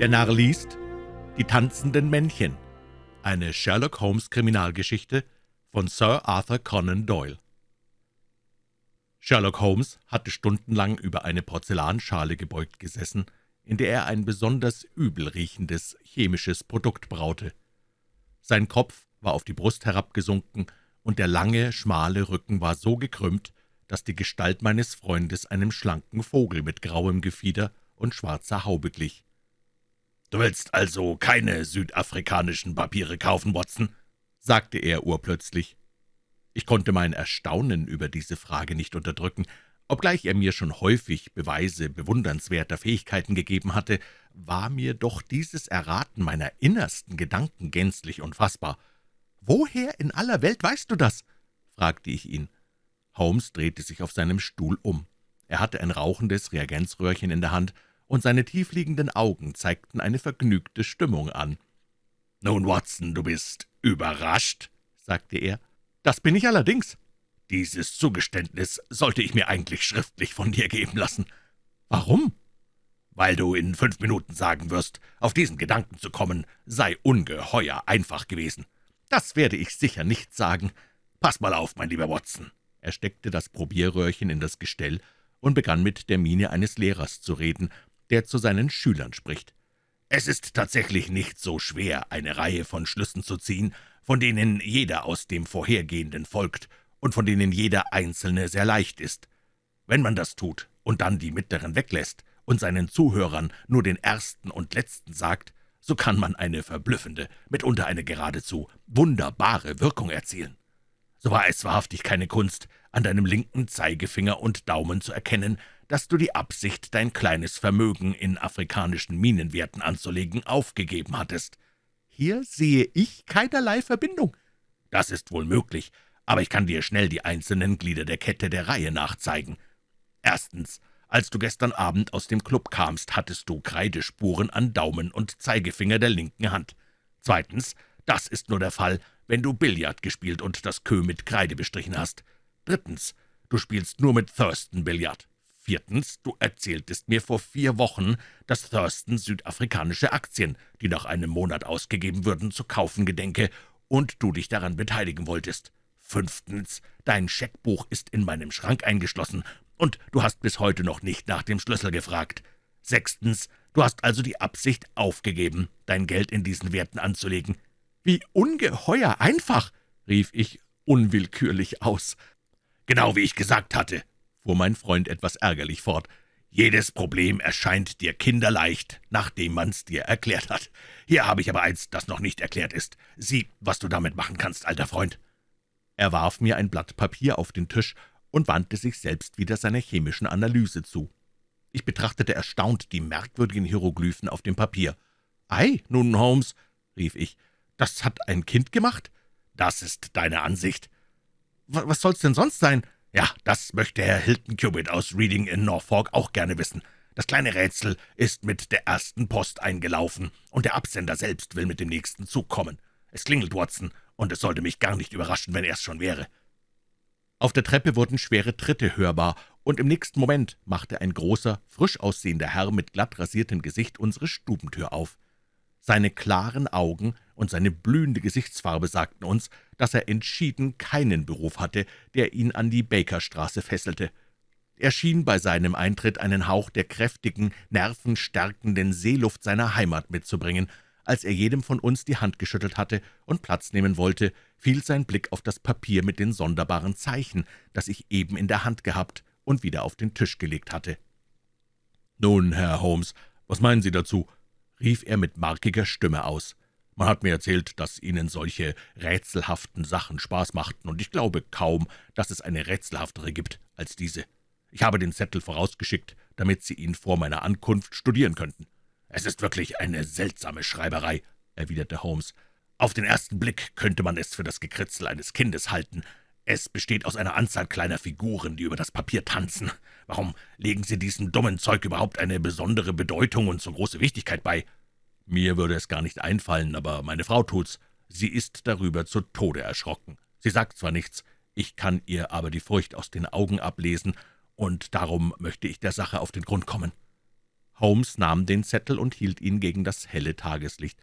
Der Narr liest Die tanzenden Männchen, eine Sherlock-Holmes-Kriminalgeschichte von Sir Arthur Conan Doyle. Sherlock Holmes hatte stundenlang über eine Porzellanschale gebeugt gesessen, in der er ein besonders übel riechendes chemisches Produkt braute. Sein Kopf war auf die Brust herabgesunken, und der lange, schmale Rücken war so gekrümmt, dass die Gestalt meines Freundes einem schlanken Vogel mit grauem Gefieder und schwarzer Haube glich. »Du willst also keine südafrikanischen Papiere kaufen, Watson?« sagte er urplötzlich. Ich konnte mein Erstaunen über diese Frage nicht unterdrücken. Obgleich er mir schon häufig Beweise bewundernswerter Fähigkeiten gegeben hatte, war mir doch dieses Erraten meiner innersten Gedanken gänzlich unfassbar. »Woher in aller Welt weißt du das?« fragte ich ihn. Holmes drehte sich auf seinem Stuhl um. Er hatte ein rauchendes Reagenzröhrchen in der Hand, und seine tiefliegenden Augen zeigten eine vergnügte Stimmung an. »Nun, Watson, du bist überrascht«, sagte er. »Das bin ich allerdings.« »Dieses Zugeständnis sollte ich mir eigentlich schriftlich von dir geben lassen.« »Warum?« »Weil du in fünf Minuten sagen wirst, auf diesen Gedanken zu kommen, sei ungeheuer einfach gewesen.« »Das werde ich sicher nicht sagen. Pass mal auf, mein lieber Watson.« Er steckte das Probierröhrchen in das Gestell und begann mit der Miene eines Lehrers zu reden, der zu seinen Schülern spricht. »Es ist tatsächlich nicht so schwer, eine Reihe von Schlüssen zu ziehen, von denen jeder aus dem vorhergehenden folgt und von denen jeder einzelne sehr leicht ist. Wenn man das tut und dann die mittleren weglässt und seinen Zuhörern nur den ersten und letzten sagt, so kann man eine verblüffende, mitunter eine geradezu wunderbare Wirkung erzielen. So war es wahrhaftig keine Kunst, an deinem linken Zeigefinger und Daumen zu erkennen, dass du die Absicht, dein kleines Vermögen in afrikanischen Minenwerten anzulegen, aufgegeben hattest. Hier sehe ich keinerlei Verbindung. Das ist wohl möglich, aber ich kann dir schnell die einzelnen Glieder der Kette der Reihe nachzeigen. Erstens, als du gestern Abend aus dem Club kamst, hattest du Kreidespuren an Daumen und Zeigefinger der linken Hand. Zweitens, das ist nur der Fall, wenn du Billard gespielt und das Kö mit Kreide bestrichen hast. Drittens, du spielst nur mit Thurston Billard. Viertens, du erzähltest mir vor vier Wochen, dass Thurston südafrikanische Aktien, die nach einem Monat ausgegeben würden, zu kaufen gedenke und du dich daran beteiligen wolltest. Fünftens, dein Scheckbuch ist in meinem Schrank eingeschlossen und du hast bis heute noch nicht nach dem Schlüssel gefragt. Sechstens, du hast also die Absicht aufgegeben, dein Geld in diesen Werten anzulegen. »Wie ungeheuer einfach«, rief ich unwillkürlich aus. »Genau wie ich gesagt hatte«, fuhr mein Freund etwas ärgerlich fort. »Jedes Problem erscheint dir kinderleicht, nachdem man's dir erklärt hat. Hier habe ich aber eins, das noch nicht erklärt ist. Sieh, was du damit machen kannst, alter Freund.« Er warf mir ein Blatt Papier auf den Tisch und wandte sich selbst wieder seiner chemischen Analyse zu. Ich betrachtete erstaunt die merkwürdigen Hieroglyphen auf dem Papier. »Ei, nun, Holmes«, rief ich, »das hat ein Kind gemacht?« »Das ist deine Ansicht.« »Was soll's denn sonst sein?« »Ja, das möchte Herr Hilton Cubitt aus Reading in Norfolk auch gerne wissen. Das kleine Rätsel ist mit der ersten Post eingelaufen, und der Absender selbst will mit dem nächsten Zug kommen. Es klingelt, Watson, und es sollte mich gar nicht überraschen, wenn er es schon wäre.« Auf der Treppe wurden schwere Tritte hörbar, und im nächsten Moment machte ein großer, frisch aussehender Herr mit glatt rasiertem Gesicht unsere Stubentür auf. Seine klaren Augen und seine blühende Gesichtsfarbe sagten uns, dass er entschieden keinen Beruf hatte, der ihn an die Bakerstraße fesselte. Er schien bei seinem Eintritt einen Hauch der kräftigen, nervenstärkenden Seeluft seiner Heimat mitzubringen. Als er jedem von uns die Hand geschüttelt hatte und Platz nehmen wollte, fiel sein Blick auf das Papier mit den sonderbaren Zeichen, das ich eben in der Hand gehabt und wieder auf den Tisch gelegt hatte. »Nun, Herr Holmes, was meinen Sie dazu?« Rief er mit markiger Stimme aus. »Man hat mir erzählt, dass Ihnen solche rätselhaften Sachen Spaß machten, und ich glaube kaum, dass es eine rätselhaftere gibt als diese. Ich habe den Zettel vorausgeschickt, damit Sie ihn vor meiner Ankunft studieren könnten.« »Es ist wirklich eine seltsame Schreiberei«, erwiderte Holmes. »Auf den ersten Blick könnte man es für das Gekritzel eines Kindes halten. Es besteht aus einer Anzahl kleiner Figuren, die über das Papier tanzen. Warum legen Sie diesem dummen Zeug überhaupt eine besondere Bedeutung und so große Wichtigkeit bei?« »Mir würde es gar nicht einfallen, aber meine Frau tut's. Sie ist darüber zu Tode erschrocken. Sie sagt zwar nichts, ich kann ihr aber die Furcht aus den Augen ablesen, und darum möchte ich der Sache auf den Grund kommen.« Holmes nahm den Zettel und hielt ihn gegen das helle Tageslicht.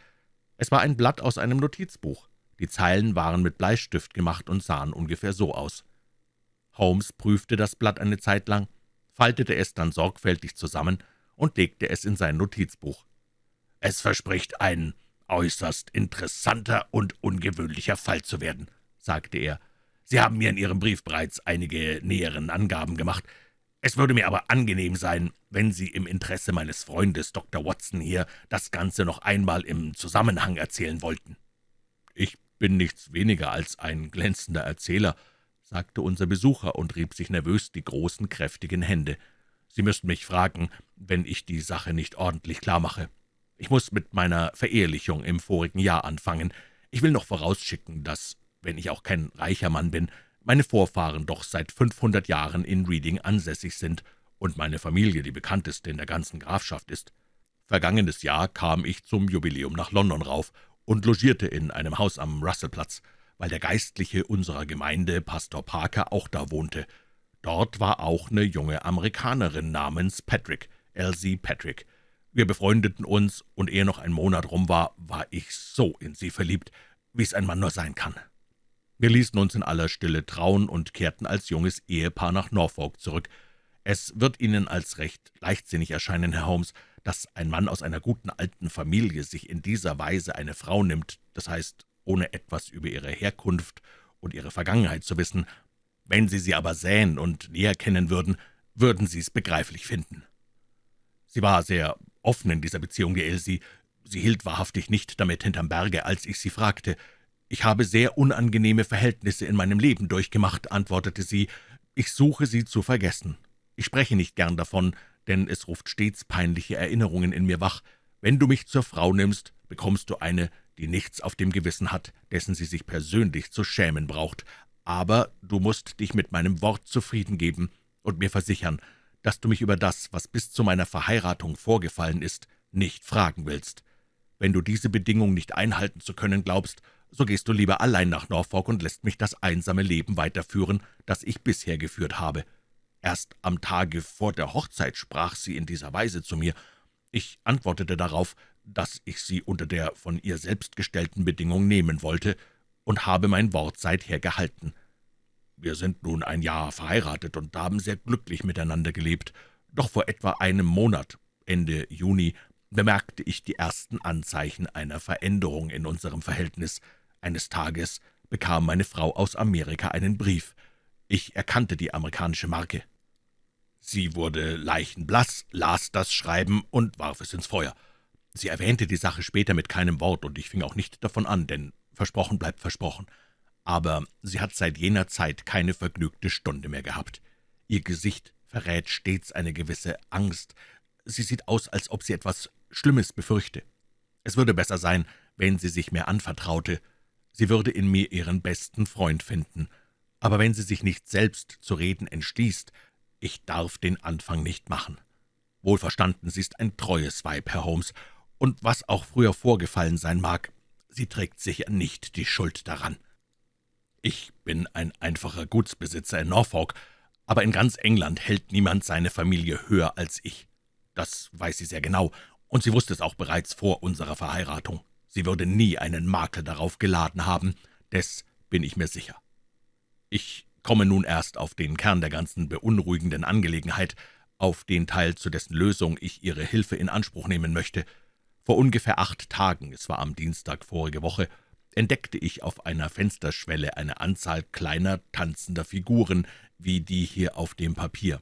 Es war ein Blatt aus einem Notizbuch. Die Zeilen waren mit Bleistift gemacht und sahen ungefähr so aus. Holmes prüfte das Blatt eine Zeit lang, faltete es dann sorgfältig zusammen und legte es in sein Notizbuch. »Es verspricht ein äußerst interessanter und ungewöhnlicher Fall zu werden«, sagte er. »Sie haben mir in Ihrem Brief bereits einige näheren Angaben gemacht. Es würde mir aber angenehm sein, wenn Sie im Interesse meines Freundes Dr. Watson hier das Ganze noch einmal im Zusammenhang erzählen wollten.« »Ich bin nichts weniger als ein glänzender Erzähler«, sagte unser Besucher und rieb sich nervös die großen, kräftigen Hände. »Sie müssten mich fragen, wenn ich die Sache nicht ordentlich klar mache. Ich muss mit meiner Verehelichung im vorigen Jahr anfangen. Ich will noch vorausschicken, dass, wenn ich auch kein reicher Mann bin, meine Vorfahren doch seit 500 Jahren in Reading ansässig sind und meine Familie die bekannteste in der ganzen Grafschaft ist. Vergangenes Jahr kam ich zum Jubiläum nach London rauf und logierte in einem Haus am Russellplatz, weil der Geistliche unserer Gemeinde, Pastor Parker, auch da wohnte. Dort war auch eine junge Amerikanerin namens Patrick, Elsie Patrick. Wir befreundeten uns, und ehe noch ein Monat rum war, war ich so in sie verliebt, wie es ein Mann nur sein kann. Wir ließen uns in aller Stille trauen und kehrten als junges Ehepaar nach Norfolk zurück. Es wird Ihnen als recht leichtsinnig erscheinen, Herr Holmes, dass ein Mann aus einer guten alten Familie sich in dieser Weise eine Frau nimmt, das heißt, ohne etwas über ihre Herkunft und ihre Vergangenheit zu wissen. Wenn Sie sie aber sähen und näher kennen würden, würden Sie es begreiflich finden. Sie war sehr offen in dieser Beziehung, die Elsie. Sie hielt wahrhaftig nicht damit hinterm Berge, als ich sie fragte. »Ich habe sehr unangenehme Verhältnisse in meinem Leben durchgemacht«, antwortete sie. »Ich suche sie zu vergessen. Ich spreche nicht gern davon, denn es ruft stets peinliche Erinnerungen in mir wach. Wenn du mich zur Frau nimmst, bekommst du eine, die nichts auf dem Gewissen hat, dessen sie sich persönlich zu schämen braucht. Aber du musst dich mit meinem Wort zufrieden geben und mir versichern, dass du mich über das, was bis zu meiner Verheiratung vorgefallen ist, nicht fragen willst. Wenn du diese Bedingung nicht einhalten zu können glaubst, so gehst du lieber allein nach Norfolk und lässt mich das einsame Leben weiterführen, das ich bisher geführt habe. Erst am Tage vor der Hochzeit sprach sie in dieser Weise zu mir. Ich antwortete darauf, dass ich sie unter der von ihr selbst gestellten Bedingung nehmen wollte, und habe mein Wort seither gehalten. Wir sind nun ein Jahr verheiratet und haben sehr glücklich miteinander gelebt. Doch vor etwa einem Monat, Ende Juni, bemerkte ich die ersten Anzeichen einer Veränderung in unserem Verhältnis. Eines Tages bekam meine Frau aus Amerika einen Brief. Ich erkannte die amerikanische Marke. Sie wurde leichenblass, las das Schreiben und warf es ins Feuer. Sie erwähnte die Sache später mit keinem Wort, und ich fing auch nicht davon an, denn versprochen bleibt versprochen. Aber sie hat seit jener Zeit keine vergnügte Stunde mehr gehabt. Ihr Gesicht verrät stets eine gewisse Angst. Sie sieht aus, als ob sie etwas Schlimmes befürchte. Es würde besser sein, wenn sie sich mir anvertraute. Sie würde in mir ihren besten Freund finden. Aber wenn sie sich nicht selbst zu reden entschließt, ich darf den Anfang nicht machen. Wohlverstanden, sie ist ein treues Weib, Herr Holmes, und was auch früher vorgefallen sein mag, sie trägt sicher nicht die Schuld daran. Ich bin ein einfacher Gutsbesitzer in Norfolk, aber in ganz England hält niemand seine Familie höher als ich. Das weiß sie sehr genau, und sie wusste es auch bereits vor unserer Verheiratung. Sie würde nie einen Makel darauf geladen haben, des bin ich mir sicher. Ich komme nun erst auf den Kern der ganzen beunruhigenden Angelegenheit, auf den Teil, zu dessen Lösung ich Ihre Hilfe in Anspruch nehmen möchte. Vor ungefähr acht Tagen, es war am Dienstag vorige Woche, entdeckte ich auf einer Fensterschwelle eine Anzahl kleiner, tanzender Figuren, wie die hier auf dem Papier.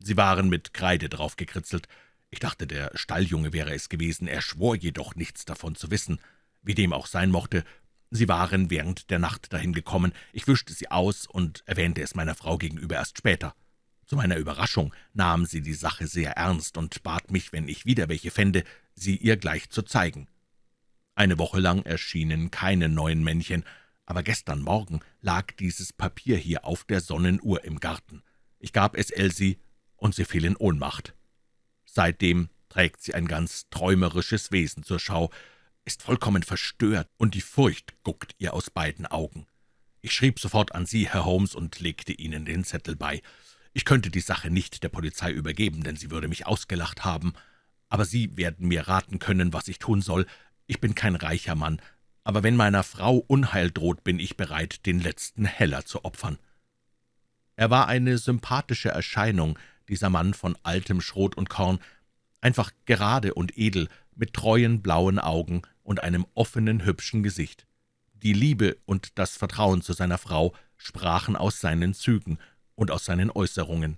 Sie waren mit Kreide drauf gekritzelt. Ich dachte, der Stalljunge wäre es gewesen, er schwor jedoch nichts davon zu wissen. Wie dem auch sein mochte, Sie waren während der Nacht dahin gekommen. Ich wischte sie aus und erwähnte es meiner Frau gegenüber erst später. Zu meiner Überraschung nahm sie die Sache sehr ernst und bat mich, wenn ich wieder welche fände, sie ihr gleich zu zeigen. Eine Woche lang erschienen keine neuen Männchen, aber gestern Morgen lag dieses Papier hier auf der Sonnenuhr im Garten. Ich gab es Elsie, und sie fiel in Ohnmacht. Seitdem trägt sie ein ganz träumerisches Wesen zur Schau, ist vollkommen verstört, und die Furcht guckt ihr aus beiden Augen. Ich schrieb sofort an Sie, Herr Holmes, und legte Ihnen den Zettel bei. Ich könnte die Sache nicht der Polizei übergeben, denn sie würde mich ausgelacht haben. aber Sie werden mir raten können, was ich tun soll. Ich bin kein reicher Mann, aber wenn meiner Frau Unheil droht, bin ich bereit, den letzten Heller zu opfern.« Er war eine sympathische Erscheinung, dieser Mann von altem Schrot und Korn, einfach gerade und edel, mit treuen blauen Augen und einem offenen, hübschen Gesicht. Die Liebe und das Vertrauen zu seiner Frau sprachen aus seinen Zügen und aus seinen Äußerungen.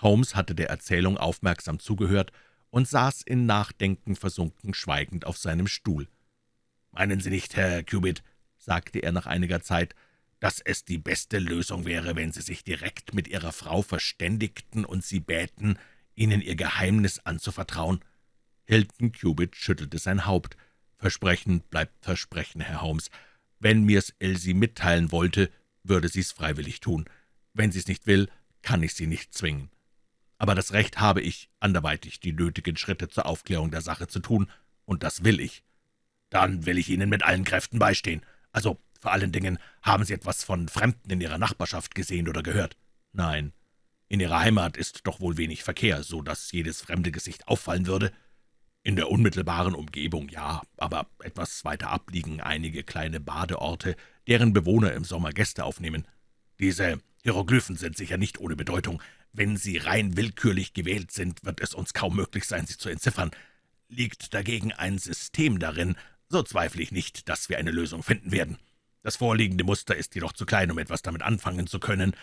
Holmes hatte der Erzählung aufmerksam zugehört und saß in Nachdenken versunken schweigend auf seinem Stuhl. »Meinen Sie nicht, Herr Cubitt«, sagte er nach einiger Zeit, »dass es die beste Lösung wäre, wenn Sie sich direkt mit Ihrer Frau verständigten und sie bäten, Ihnen Ihr Geheimnis anzuvertrauen?« Hilton Cubitt schüttelte sein Haupt. »Versprechen bleibt Versprechen, Herr Holmes. Wenn mir's Elsie mitteilen wollte, würde sie's freiwillig tun. Wenn sie's nicht will, kann ich sie nicht zwingen. Aber das Recht habe ich, anderweitig die nötigen Schritte zur Aufklärung der Sache zu tun, und das will ich. Dann will ich Ihnen mit allen Kräften beistehen. Also, vor allen Dingen, haben Sie etwas von Fremden in Ihrer Nachbarschaft gesehen oder gehört? Nein. In Ihrer Heimat ist doch wohl wenig Verkehr, so dass jedes fremde Gesicht auffallen würde. In der unmittelbaren Umgebung ja, aber etwas weiter ab liegen einige kleine Badeorte, deren Bewohner im Sommer Gäste aufnehmen. Diese Hieroglyphen sind sicher nicht ohne Bedeutung. Wenn sie rein willkürlich gewählt sind, wird es uns kaum möglich sein, sie zu entziffern. Liegt dagegen ein System darin, so zweifle ich nicht, dass wir eine Lösung finden werden. Das vorliegende Muster ist jedoch zu klein, um etwas damit anfangen zu können,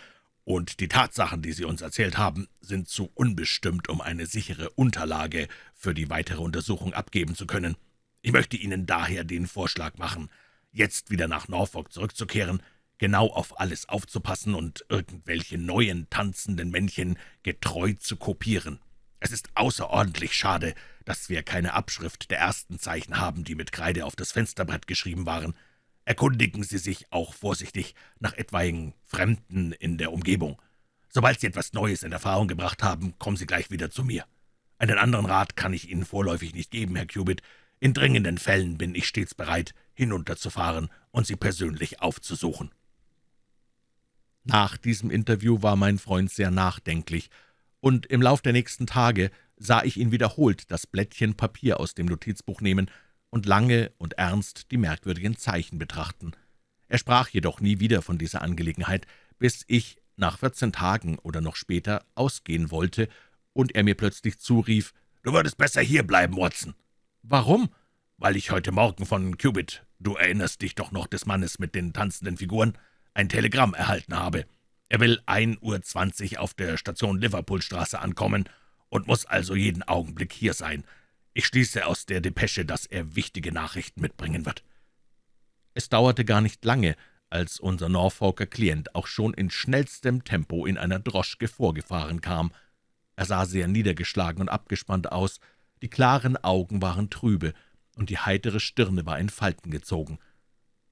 und die Tatsachen, die Sie uns erzählt haben, sind zu unbestimmt, um eine sichere Unterlage für die weitere Untersuchung abgeben zu können. Ich möchte Ihnen daher den Vorschlag machen, jetzt wieder nach Norfolk zurückzukehren, genau auf alles aufzupassen und irgendwelche neuen tanzenden Männchen getreu zu kopieren. Es ist außerordentlich schade, dass wir keine Abschrift der ersten Zeichen haben, die mit Kreide auf das Fensterbrett geschrieben waren. Erkundigen Sie sich auch vorsichtig nach etwaigen Fremden in der Umgebung. Sobald Sie etwas Neues in Erfahrung gebracht haben, kommen Sie gleich wieder zu mir. Einen anderen Rat kann ich Ihnen vorläufig nicht geben, Herr Cubitt. In dringenden Fällen bin ich stets bereit, hinunterzufahren und Sie persönlich aufzusuchen.« Nach diesem Interview war mein Freund sehr nachdenklich, und im Lauf der nächsten Tage sah ich ihn wiederholt das Blättchen Papier aus dem Notizbuch nehmen und lange und ernst die merkwürdigen Zeichen betrachten. Er sprach jedoch nie wieder von dieser Angelegenheit, bis ich nach vierzehn Tagen oder noch später ausgehen wollte und er mir plötzlich zurief, »Du würdest besser hierbleiben, Watson.« »Warum?« »Weil ich heute Morgen von Cubitt, du erinnerst dich doch noch des Mannes mit den tanzenden Figuren, ein Telegramm erhalten habe. Er will 1.20 Uhr auf der Station Liverpoolstraße ankommen und muss also jeden Augenblick hier sein. Ich schließe aus der Depesche, dass er wichtige Nachrichten mitbringen wird.« Es dauerte gar nicht lange, als unser Norfolker Klient auch schon in schnellstem Tempo in einer Droschke vorgefahren kam. Er sah sehr niedergeschlagen und abgespannt aus, die klaren Augen waren trübe, und die heitere Stirne war in Falten gezogen.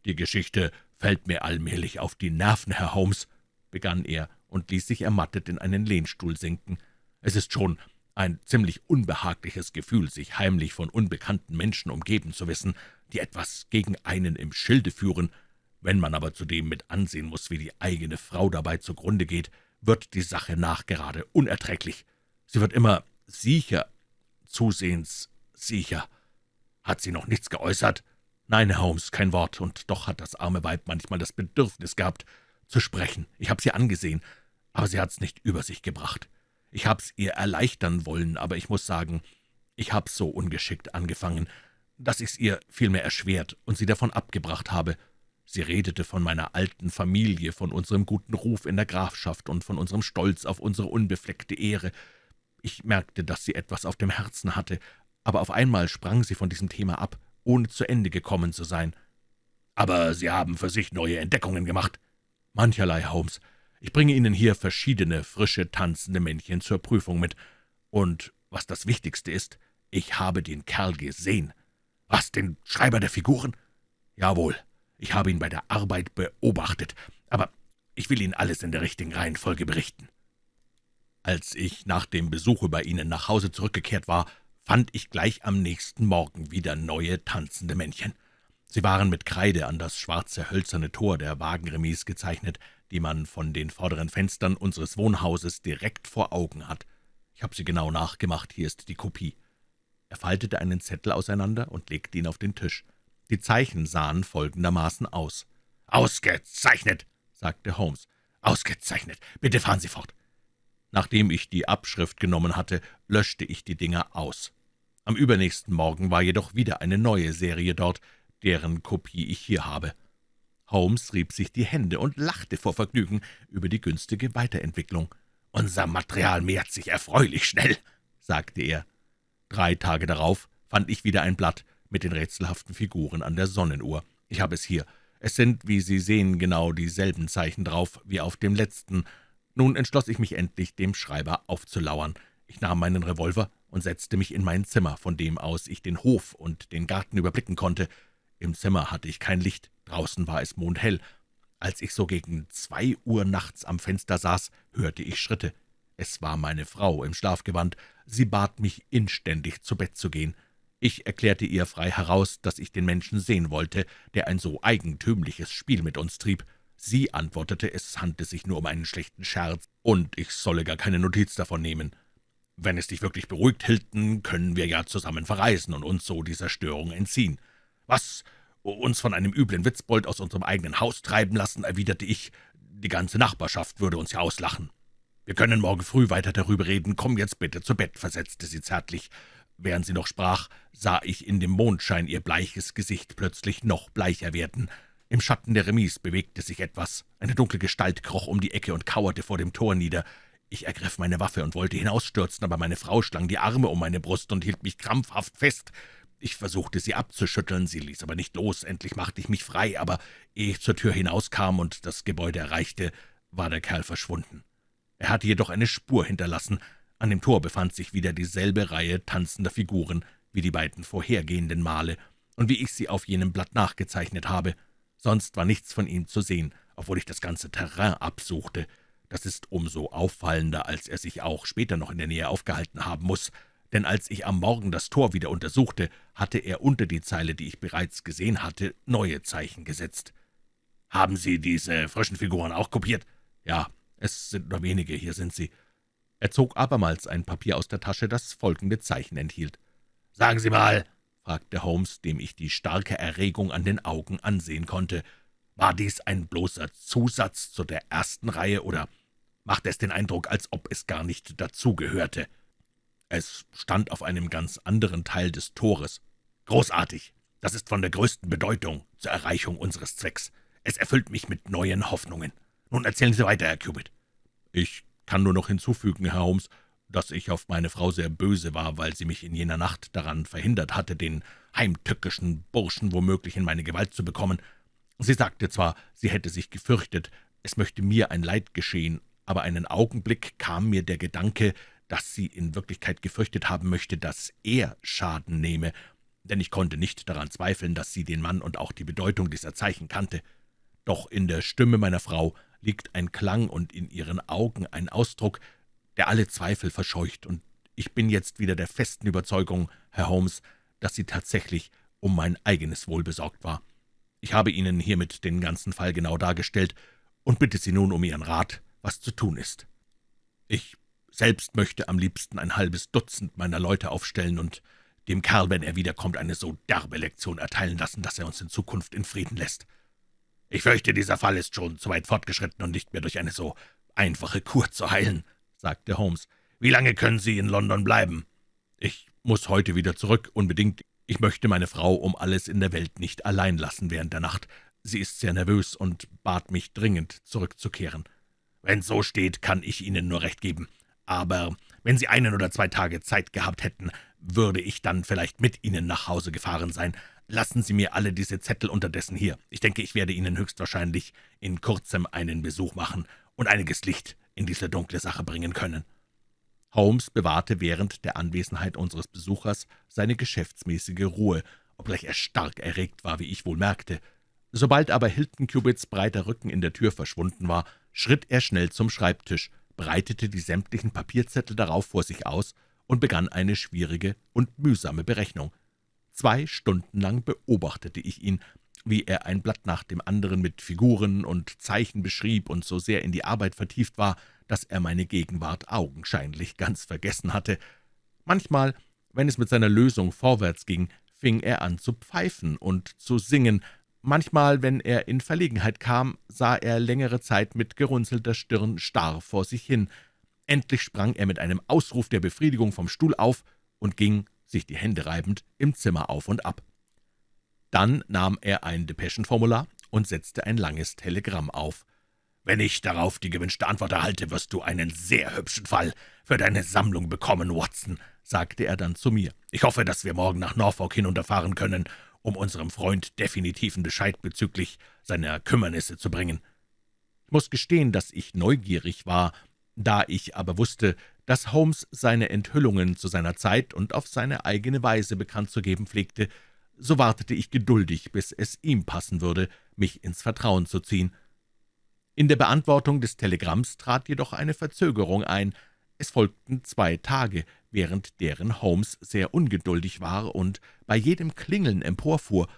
»Die Geschichte fällt mir allmählich auf die Nerven, Herr Holmes«, begann er und ließ sich ermattet in einen Lehnstuhl sinken. »Es ist schon ein ziemlich unbehagliches Gefühl, sich heimlich von unbekannten Menschen umgeben zu wissen, die etwas gegen einen im Schilde führen. Wenn man aber zudem mit ansehen muss, wie die eigene Frau dabei zugrunde geht, wird die Sache nachgerade unerträglich. Sie wird immer sicher, zusehends sicher. Hat sie noch nichts geäußert? Nein, Herr Holmes, kein Wort, und doch hat das arme Weib manchmal das Bedürfnis gehabt, zu sprechen. Ich habe sie angesehen, aber sie hat's nicht über sich gebracht. Ich hab's ihr erleichtern wollen, aber ich muss sagen, ich hab's so ungeschickt angefangen, dass ich's ihr vielmehr erschwert und sie davon abgebracht habe. Sie redete von meiner alten Familie, von unserem guten Ruf in der Grafschaft und von unserem Stolz auf unsere unbefleckte Ehre. Ich merkte, dass sie etwas auf dem Herzen hatte, aber auf einmal sprang sie von diesem Thema ab, ohne zu Ende gekommen zu sein. »Aber Sie haben für sich neue Entdeckungen gemacht?« »Mancherlei, Holmes. Ich bringe Ihnen hier verschiedene, frische, tanzende Männchen zur Prüfung mit. Und was das Wichtigste ist, ich habe den Kerl gesehen. Was, den Schreiber der Figuren? Jawohl, ich habe ihn bei der Arbeit beobachtet, aber ich will Ihnen alles in der richtigen Reihenfolge berichten. Als ich nach dem Besuche bei Ihnen nach Hause zurückgekehrt war, fand ich gleich am nächsten Morgen wieder neue tanzende Männchen. Sie waren mit Kreide an das schwarze hölzerne Tor der Wagenremise gezeichnet, die man von den vorderen Fenstern unseres Wohnhauses direkt vor Augen hat. Ich habe sie genau nachgemacht, hier ist die Kopie. Er faltete einen Zettel auseinander und legte ihn auf den Tisch. Die Zeichen sahen folgendermaßen aus. »Ausgezeichnet«, sagte Holmes. »Ausgezeichnet. Bitte fahren Sie fort.« Nachdem ich die Abschrift genommen hatte, löschte ich die Dinger aus. Am übernächsten Morgen war jedoch wieder eine neue Serie dort, deren Kopie ich hier habe. Holmes rieb sich die Hände und lachte vor Vergnügen über die günstige Weiterentwicklung. »Unser Material mehrt sich erfreulich schnell«, sagte er. Drei Tage darauf fand ich wieder ein Blatt mit den rätselhaften Figuren an der Sonnenuhr. Ich habe es hier. Es sind, wie Sie sehen, genau dieselben Zeichen drauf wie auf dem letzten. Nun entschloss ich mich endlich, dem Schreiber aufzulauern. Ich nahm meinen Revolver und setzte mich in mein Zimmer, von dem aus ich den Hof und den Garten überblicken konnte. Im Zimmer hatte ich kein Licht, draußen war es mondhell. Als ich so gegen zwei Uhr nachts am Fenster saß, hörte ich Schritte. Es war meine Frau im Schlafgewand. Sie bat mich inständig, zu Bett zu gehen. Ich erklärte ihr frei heraus, dass ich den Menschen sehen wollte, der ein so eigentümliches Spiel mit uns trieb. Sie antwortete, es handle sich nur um einen schlechten Scherz, und ich solle gar keine Notiz davon nehmen. »Wenn es dich wirklich beruhigt, Hilton, können wir ja zusammen verreisen und uns so dieser Störung entziehen.« »Was? Uns von einem üblen Witzbold aus unserem eigenen Haus treiben lassen?« erwiderte ich. »Die ganze Nachbarschaft würde uns ja auslachen.« »Wir können morgen früh weiter darüber reden. Komm jetzt bitte zu Bett«, versetzte sie zärtlich. Während sie noch sprach, sah ich in dem Mondschein ihr bleiches Gesicht plötzlich noch bleicher werden. Im Schatten der Remise bewegte sich etwas. Eine dunkle Gestalt kroch um die Ecke und kauerte vor dem Tor nieder. Ich ergriff meine Waffe und wollte hinausstürzen, aber meine Frau schlang die Arme um meine Brust und hielt mich krampfhaft fest. Ich versuchte, sie abzuschütteln, sie ließ aber nicht los. Endlich machte ich mich frei, aber ehe ich zur Tür hinauskam und das Gebäude erreichte, war der Kerl verschwunden. Er hatte jedoch eine Spur hinterlassen, an dem Tor befand sich wieder dieselbe Reihe tanzender Figuren wie die beiden vorhergehenden Male und wie ich sie auf jenem Blatt nachgezeichnet habe. Sonst war nichts von ihm zu sehen, obwohl ich das ganze Terrain absuchte. Das ist umso auffallender, als er sich auch später noch in der Nähe aufgehalten haben muss, denn als ich am Morgen das Tor wieder untersuchte, hatte er unter die Zeile, die ich bereits gesehen hatte, neue Zeichen gesetzt. »Haben Sie diese frischen Figuren auch kopiert?« »Ja, es sind nur wenige, hier sind sie.« er zog abermals ein Papier aus der Tasche, das folgende Zeichen enthielt. »Sagen Sie mal«, fragte Holmes, dem ich die starke Erregung an den Augen ansehen konnte, »war dies ein bloßer Zusatz zu der ersten Reihe, oder macht es den Eindruck, als ob es gar nicht dazugehörte?« »Es stand auf einem ganz anderen Teil des Tores.« »Großartig! Das ist von der größten Bedeutung zur Erreichung unseres Zwecks. Es erfüllt mich mit neuen Hoffnungen. Nun erzählen Sie weiter, Herr Cubit.« »Ich kann nur noch hinzufügen, Herr Holmes, dass ich auf meine Frau sehr böse war, weil sie mich in jener Nacht daran verhindert hatte, den heimtückischen Burschen womöglich in meine Gewalt zu bekommen. Sie sagte zwar, sie hätte sich gefürchtet, es möchte mir ein Leid geschehen, aber einen Augenblick kam mir der Gedanke, dass sie in Wirklichkeit gefürchtet haben möchte, dass er Schaden nehme, denn ich konnte nicht daran zweifeln, dass sie den Mann und auch die Bedeutung dieser Zeichen kannte. Doch in der Stimme meiner Frau liegt ein Klang und in Ihren Augen ein Ausdruck, der alle Zweifel verscheucht, und ich bin jetzt wieder der festen Überzeugung, Herr Holmes, dass sie tatsächlich um mein eigenes Wohl besorgt war. Ich habe Ihnen hiermit den ganzen Fall genau dargestellt und bitte Sie nun um Ihren Rat, was zu tun ist. Ich selbst möchte am liebsten ein halbes Dutzend meiner Leute aufstellen und dem Kerl, wenn er wiederkommt, eine so derbe Lektion erteilen lassen, dass er uns in Zukunft in Frieden lässt. »Ich fürchte, dieser Fall ist schon zu weit fortgeschritten und nicht mehr durch eine so einfache Kur zu heilen«, sagte Holmes. »Wie lange können Sie in London bleiben?« »Ich muss heute wieder zurück, unbedingt. Ich möchte meine Frau um alles in der Welt nicht allein lassen während der Nacht. Sie ist sehr nervös und bat mich dringend, zurückzukehren. Wenn so steht, kann ich Ihnen nur recht geben. Aber wenn Sie einen oder zwei Tage Zeit gehabt hätten, würde ich dann vielleicht mit Ihnen nach Hause gefahren sein. Lassen Sie mir alle diese Zettel unterdessen hier. Ich denke, ich werde Ihnen höchstwahrscheinlich in kurzem einen Besuch machen und einiges Licht in diese dunkle Sache bringen können.« Holmes bewahrte während der Anwesenheit unseres Besuchers seine geschäftsmäßige Ruhe, obgleich er stark erregt war, wie ich wohl merkte. Sobald aber Hilton Cubits breiter Rücken in der Tür verschwunden war, schritt er schnell zum Schreibtisch, breitete die sämtlichen Papierzettel darauf vor sich aus und begann eine schwierige und mühsame Berechnung. Zwei Stunden lang beobachtete ich ihn, wie er ein Blatt nach dem anderen mit Figuren und Zeichen beschrieb und so sehr in die Arbeit vertieft war, dass er meine Gegenwart augenscheinlich ganz vergessen hatte. Manchmal Wenn es mit seiner Lösung vorwärts ging, fing er an zu pfeifen und zu singen. Manchmal, wenn er in Verlegenheit kam, sah er längere Zeit mit gerunzelter Stirn starr vor sich hin. Endlich sprang er mit einem Ausruf der Befriedigung vom Stuhl auf und ging, sich die Hände reibend, im Zimmer auf und ab. Dann nahm er ein Depeschenformular und setzte ein langes Telegramm auf. »Wenn ich darauf die gewünschte Antwort erhalte, wirst du einen sehr hübschen Fall für deine Sammlung bekommen, Watson«, sagte er dann zu mir. »Ich hoffe, dass wir morgen nach Norfolk hinunterfahren können, um unserem Freund definitiven Bescheid bezüglich seiner Kümmernisse zu bringen.« Ich muss gestehen, dass ich neugierig war, da ich aber wusste, dass Holmes seine Enthüllungen zu seiner Zeit und auf seine eigene Weise bekannt zu geben pflegte, so wartete ich geduldig, bis es ihm passen würde, mich ins Vertrauen zu ziehen. In der Beantwortung des Telegramms trat jedoch eine Verzögerung ein. Es folgten zwei Tage, während deren Holmes sehr ungeduldig war und bei jedem Klingeln emporfuhr.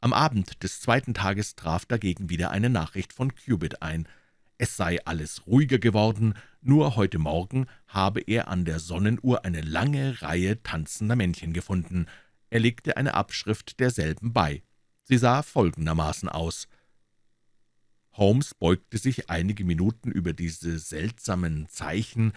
Am Abend des zweiten Tages traf dagegen wieder eine Nachricht von Cubit ein. Es sei alles ruhiger geworden, nur heute Morgen habe er an der Sonnenuhr eine lange Reihe tanzender Männchen gefunden. Er legte eine Abschrift derselben bei. Sie sah folgendermaßen aus. Holmes beugte sich einige Minuten über diese seltsamen Zeichen,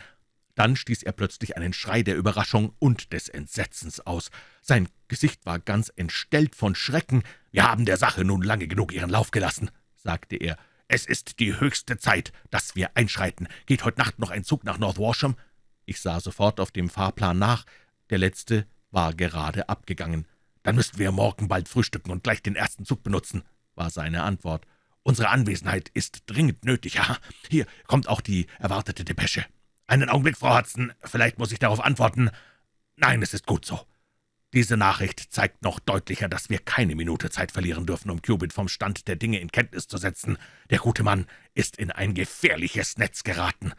dann stieß er plötzlich einen Schrei der Überraschung und des Entsetzens aus. Sein Gesicht war ganz entstellt von Schrecken. »Wir haben der Sache nun lange genug ihren Lauf gelassen«, sagte er. »Es ist die höchste Zeit, dass wir einschreiten. Geht heute Nacht noch ein Zug nach North Warsham?« Ich sah sofort auf dem Fahrplan nach. Der letzte war gerade abgegangen. »Dann müssten wir morgen bald frühstücken und gleich den ersten Zug benutzen«, war seine Antwort. »Unsere Anwesenheit ist dringend nötig. Ja, hier kommt auch die erwartete Depesche. Einen Augenblick, Frau Hudson, vielleicht muss ich darauf antworten. Nein, es ist gut so. Diese Nachricht zeigt noch deutlicher, dass wir keine Minute Zeit verlieren dürfen, um Cubit vom Stand der Dinge in Kenntnis zu setzen. Der gute Mann ist in ein gefährliches Netz geraten.«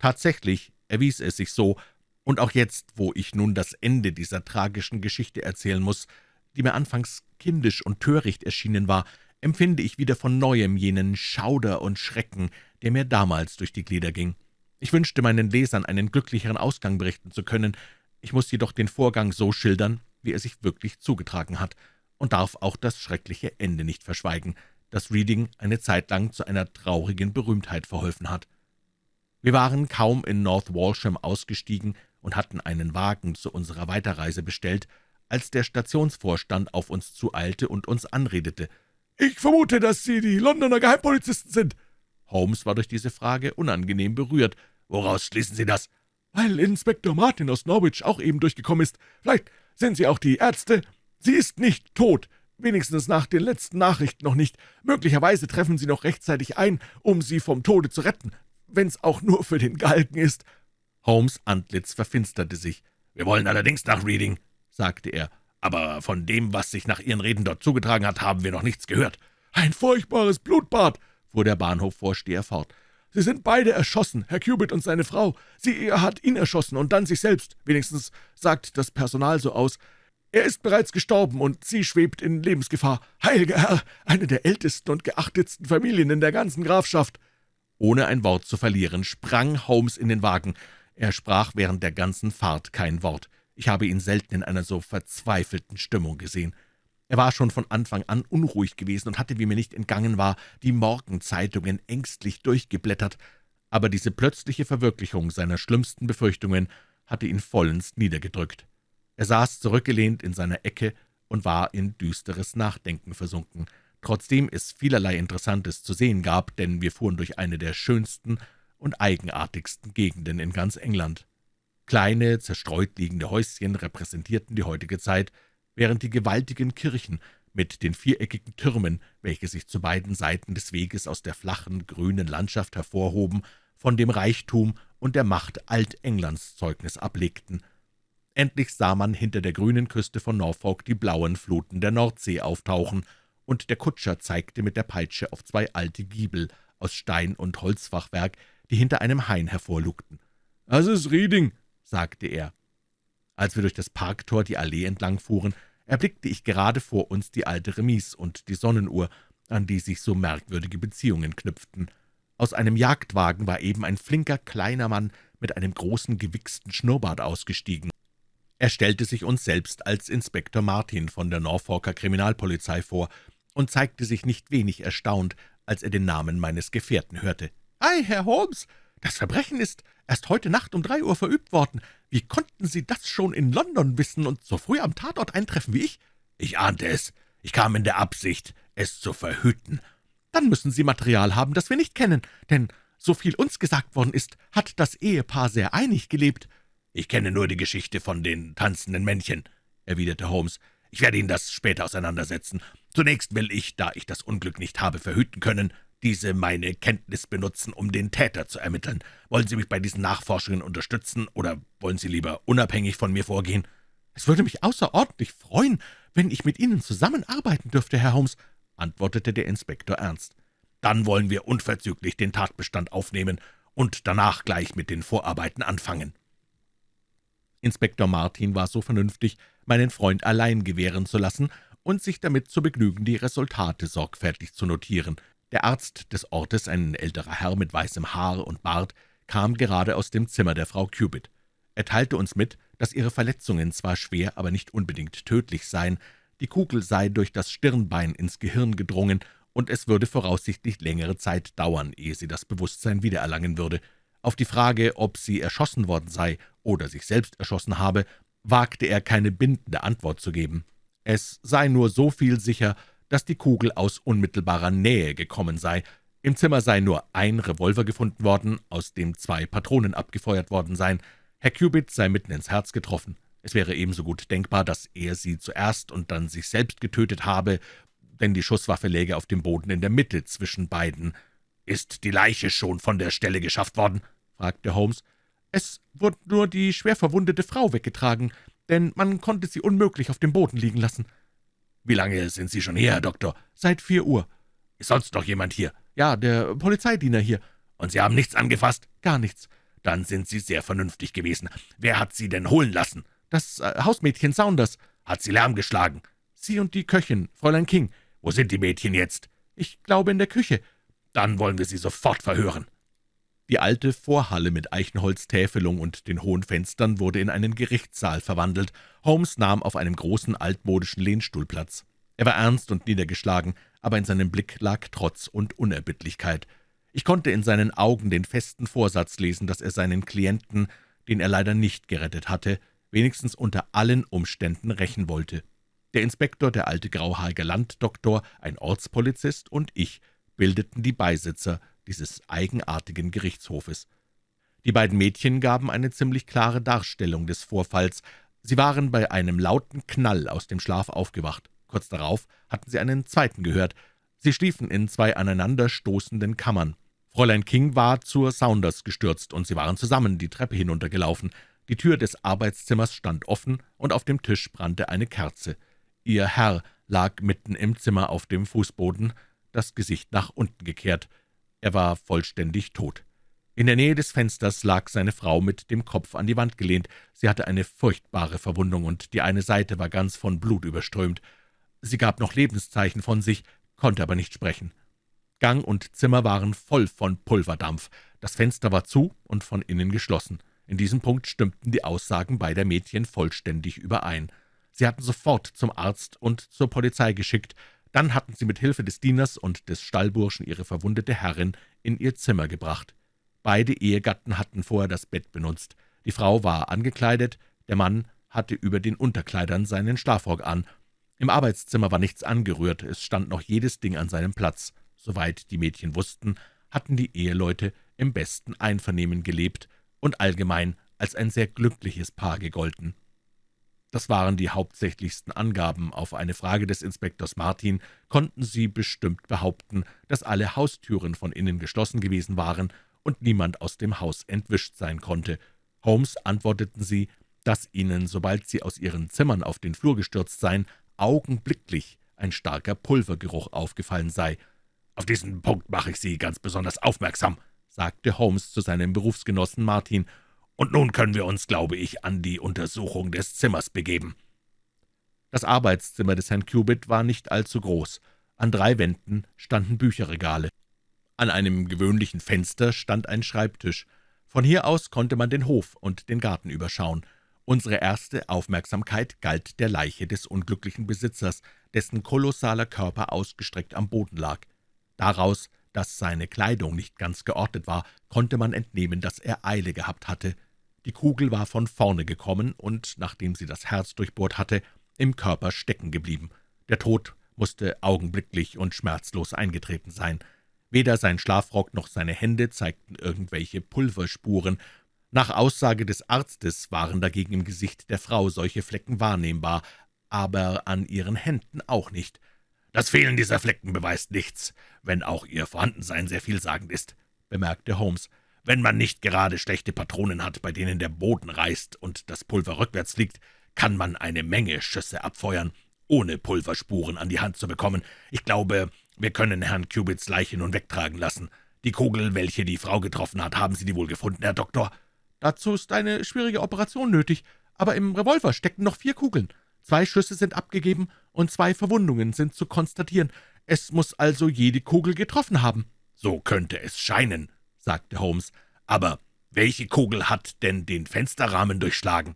Tatsächlich erwies es sich so, und auch jetzt, wo ich nun das Ende dieser tragischen Geschichte erzählen muss, die mir anfangs kindisch und töricht erschienen war, empfinde ich wieder von Neuem jenen Schauder und Schrecken, der mir damals durch die Glieder ging. Ich wünschte, meinen Lesern einen glücklicheren Ausgang berichten zu können, ich muss jedoch den Vorgang so schildern, wie er sich wirklich zugetragen hat, und darf auch das schreckliche Ende nicht verschweigen, das Reading eine Zeit lang zu einer traurigen Berühmtheit verholfen hat. Wir waren kaum in North Walsham ausgestiegen, und hatten einen Wagen zu unserer Weiterreise bestellt, als der Stationsvorstand auf uns zueilte und uns anredete. »Ich vermute, dass Sie die Londoner Geheimpolizisten sind.« Holmes war durch diese Frage unangenehm berührt. »Woraus schließen Sie das?« »Weil Inspektor Martin aus Norwich auch eben durchgekommen ist. Vielleicht sind Sie auch die Ärzte. Sie ist nicht tot, wenigstens nach den letzten Nachrichten noch nicht. Möglicherweise treffen Sie noch rechtzeitig ein, um sie vom Tode zu retten, wenn's auch nur für den Galgen ist.« Holmes' Antlitz verfinsterte sich. »Wir wollen allerdings nach Reading«, sagte er, »aber von dem, was sich nach Ihren Reden dort zugetragen hat, haben wir noch nichts gehört.« »Ein furchtbares Blutbad«, fuhr der Bahnhofvorsteher fort. »Sie sind beide erschossen, Herr Cubitt und seine Frau. Sie hat ihn erschossen und dann sich selbst. Wenigstens sagt das Personal so aus. Er ist bereits gestorben, und sie schwebt in Lebensgefahr. Heiliger Herr, eine der ältesten und geachtetsten Familien in der ganzen Grafschaft.« Ohne ein Wort zu verlieren, sprang Holmes in den Wagen. Er sprach während der ganzen Fahrt kein Wort. Ich habe ihn selten in einer so verzweifelten Stimmung gesehen. Er war schon von Anfang an unruhig gewesen und hatte, wie mir nicht entgangen war, die Morgenzeitungen ängstlich durchgeblättert, aber diese plötzliche Verwirklichung seiner schlimmsten Befürchtungen hatte ihn vollends niedergedrückt. Er saß zurückgelehnt in seiner Ecke und war in düsteres Nachdenken versunken, trotzdem es vielerlei Interessantes zu sehen gab, denn wir fuhren durch eine der schönsten und eigenartigsten Gegenden in ganz England. Kleine, zerstreut liegende Häuschen repräsentierten die heutige Zeit, während die gewaltigen Kirchen mit den viereckigen Türmen, welche sich zu beiden Seiten des Weges aus der flachen, grünen Landschaft hervorhoben, von dem Reichtum und der Macht Altenglands Zeugnis ablegten. Endlich sah man hinter der grünen Küste von Norfolk die blauen Fluten der Nordsee auftauchen, und der Kutscher zeigte mit der Peitsche auf zwei alte Giebel aus Stein und Holzfachwerk, die hinter einem Hain hervorlugten. »Das ist Reading«, sagte er. Als wir durch das Parktor die Allee entlang fuhren, erblickte ich gerade vor uns die alte Remise und die Sonnenuhr, an die sich so merkwürdige Beziehungen knüpften. Aus einem Jagdwagen war eben ein flinker, kleiner Mann mit einem großen, gewichsten Schnurrbart ausgestiegen. Er stellte sich uns selbst als Inspektor Martin von der Norfolker Kriminalpolizei vor und zeigte sich nicht wenig erstaunt, als er den Namen meines Gefährten hörte. »Ei, Herr Holmes, das Verbrechen ist erst heute Nacht um drei Uhr verübt worden. Wie konnten Sie das schon in London wissen und so früh am Tatort eintreffen wie ich?« »Ich ahnte es. Ich kam in der Absicht, es zu verhüten.« »Dann müssen Sie Material haben, das wir nicht kennen, denn so viel uns gesagt worden ist, hat das Ehepaar sehr einig gelebt.« »Ich kenne nur die Geschichte von den tanzenden Männchen«, erwiderte Holmes. »Ich werde Ihnen das später auseinandersetzen. Zunächst will ich, da ich das Unglück nicht habe verhüten können, diese meine Kenntnis benutzen, um den Täter zu ermitteln. Wollen Sie mich bei diesen Nachforschungen unterstützen, oder wollen Sie lieber unabhängig von mir vorgehen?« »Es würde mich außerordentlich freuen, wenn ich mit Ihnen zusammenarbeiten dürfte, Herr Holmes«, antwortete der Inspektor ernst. »Dann wollen wir unverzüglich den Tatbestand aufnehmen und danach gleich mit den Vorarbeiten anfangen.« Inspektor Martin war so vernünftig, meinen Freund allein gewähren zu lassen und sich damit zu begnügen, die Resultate sorgfältig zu notieren. Der Arzt des Ortes, ein älterer Herr mit weißem Haar und Bart, kam gerade aus dem Zimmer der Frau Cubitt. Er teilte uns mit, dass ihre Verletzungen zwar schwer, aber nicht unbedingt tödlich seien, die Kugel sei durch das Stirnbein ins Gehirn gedrungen, und es würde voraussichtlich längere Zeit dauern, ehe sie das Bewusstsein wiedererlangen würde. Auf die Frage, ob sie erschossen worden sei oder sich selbst erschossen habe, wagte er keine bindende Antwort zu geben. Es sei nur so viel sicher, dass die Kugel aus unmittelbarer Nähe gekommen sei. Im Zimmer sei nur ein Revolver gefunden worden, aus dem zwei Patronen abgefeuert worden seien. Herr Cubitt sei mitten ins Herz getroffen. Es wäre ebenso gut denkbar, dass er sie zuerst und dann sich selbst getötet habe, denn die Schusswaffe läge auf dem Boden in der Mitte zwischen beiden. »Ist die Leiche schon von der Stelle geschafft worden?« fragte Holmes. »Es wurde nur die schwer verwundete Frau weggetragen, denn man konnte sie unmöglich auf dem Boden liegen lassen.« »Wie lange sind Sie schon hier, Herr Doktor?« »Seit vier Uhr.« »Ist sonst noch jemand hier?« »Ja, der Polizeidiener hier.« »Und Sie haben nichts angefasst?« »Gar nichts.« »Dann sind Sie sehr vernünftig gewesen. Wer hat Sie denn holen lassen?« »Das äh, Hausmädchen Saunders.« »Hat Sie Lärm geschlagen?« »Sie und die Köchin, Fräulein King.« »Wo sind die Mädchen jetzt?« »Ich glaube in der Küche.« »Dann wollen wir sie sofort verhören.« Die alte Vorhalle mit Eichenholztäfelung und den hohen Fenstern wurde in einen Gerichtssaal verwandelt. Holmes nahm auf einem großen altmodischen Lehnstuhl Platz. Er war ernst und niedergeschlagen, aber in seinem Blick lag Trotz und Unerbittlichkeit. Ich konnte in seinen Augen den festen Vorsatz lesen, dass er seinen Klienten, den er leider nicht gerettet hatte, wenigstens unter allen Umständen rächen wollte. Der Inspektor, der alte grauhaarige Landdoktor, ein Ortspolizist und ich bildeten die Beisitzer dieses eigenartigen Gerichtshofes. Die beiden Mädchen gaben eine ziemlich klare Darstellung des Vorfalls. Sie waren bei einem lauten Knall aus dem Schlaf aufgewacht. Kurz darauf hatten sie einen zweiten gehört. Sie schliefen in zwei aneinanderstoßenden Kammern. Fräulein King war zur Saunders gestürzt, und sie waren zusammen die Treppe hinuntergelaufen. Die Tür des Arbeitszimmers stand offen, und auf dem Tisch brannte eine Kerze. Ihr Herr lag mitten im Zimmer auf dem Fußboden, das Gesicht nach unten gekehrt. Er war vollständig tot. In der Nähe des Fensters lag seine Frau mit dem Kopf an die Wand gelehnt. Sie hatte eine furchtbare Verwundung, und die eine Seite war ganz von Blut überströmt. Sie gab noch Lebenszeichen von sich, konnte aber nicht sprechen. Gang und Zimmer waren voll von Pulverdampf. Das Fenster war zu und von innen geschlossen. In diesem Punkt stimmten die Aussagen beider Mädchen vollständig überein. Sie hatten sofort zum Arzt und zur Polizei geschickt. Dann hatten sie mit Hilfe des Dieners und des Stallburschen ihre verwundete Herrin in ihr Zimmer gebracht. Beide Ehegatten hatten vorher das Bett benutzt. Die Frau war angekleidet, der Mann hatte über den Unterkleidern seinen Schlafrock an im Arbeitszimmer war nichts angerührt, es stand noch jedes Ding an seinem Platz. Soweit die Mädchen wussten, hatten die Eheleute im besten Einvernehmen gelebt und allgemein als ein sehr glückliches Paar gegolten. Das waren die hauptsächlichsten Angaben. Auf eine Frage des Inspektors Martin konnten sie bestimmt behaupten, dass alle Haustüren von innen geschlossen gewesen waren und niemand aus dem Haus entwischt sein konnte. Holmes antworteten sie, dass ihnen, sobald sie aus ihren Zimmern auf den Flur gestürzt seien, augenblicklich ein starker Pulvergeruch aufgefallen sei. »Auf diesen Punkt mache ich Sie ganz besonders aufmerksam«, sagte Holmes zu seinem Berufsgenossen Martin, »und nun können wir uns, glaube ich, an die Untersuchung des Zimmers begeben.« Das Arbeitszimmer des Herrn Cubitt war nicht allzu groß. An drei Wänden standen Bücherregale. An einem gewöhnlichen Fenster stand ein Schreibtisch. Von hier aus konnte man den Hof und den Garten überschauen. Unsere erste Aufmerksamkeit galt der Leiche des unglücklichen Besitzers, dessen kolossaler Körper ausgestreckt am Boden lag. Daraus, dass seine Kleidung nicht ganz geordnet war, konnte man entnehmen, dass er Eile gehabt hatte. Die Kugel war von vorne gekommen und, nachdem sie das Herz durchbohrt hatte, im Körper stecken geblieben. Der Tod musste augenblicklich und schmerzlos eingetreten sein. Weder sein Schlafrock noch seine Hände zeigten irgendwelche Pulverspuren, nach Aussage des Arztes waren dagegen im Gesicht der Frau solche Flecken wahrnehmbar, aber an ihren Händen auch nicht. »Das Fehlen dieser Flecken beweist nichts, wenn auch ihr Vorhandensein sehr vielsagend ist«, bemerkte Holmes. »Wenn man nicht gerade schlechte Patronen hat, bei denen der Boden reißt und das Pulver rückwärts fliegt, kann man eine Menge Schüsse abfeuern, ohne Pulverspuren an die Hand zu bekommen. Ich glaube, wir können Herrn Cubits Leiche nun wegtragen lassen. Die Kugel, welche die Frau getroffen hat, haben Sie die wohl gefunden, Herr Doktor?« Dazu ist eine schwierige Operation nötig, aber im Revolver stecken noch vier Kugeln. Zwei Schüsse sind abgegeben und zwei Verwundungen sind zu konstatieren. Es muss also jede Kugel getroffen haben.« »So könnte es scheinen«, sagte Holmes. »Aber welche Kugel hat denn den Fensterrahmen durchschlagen?«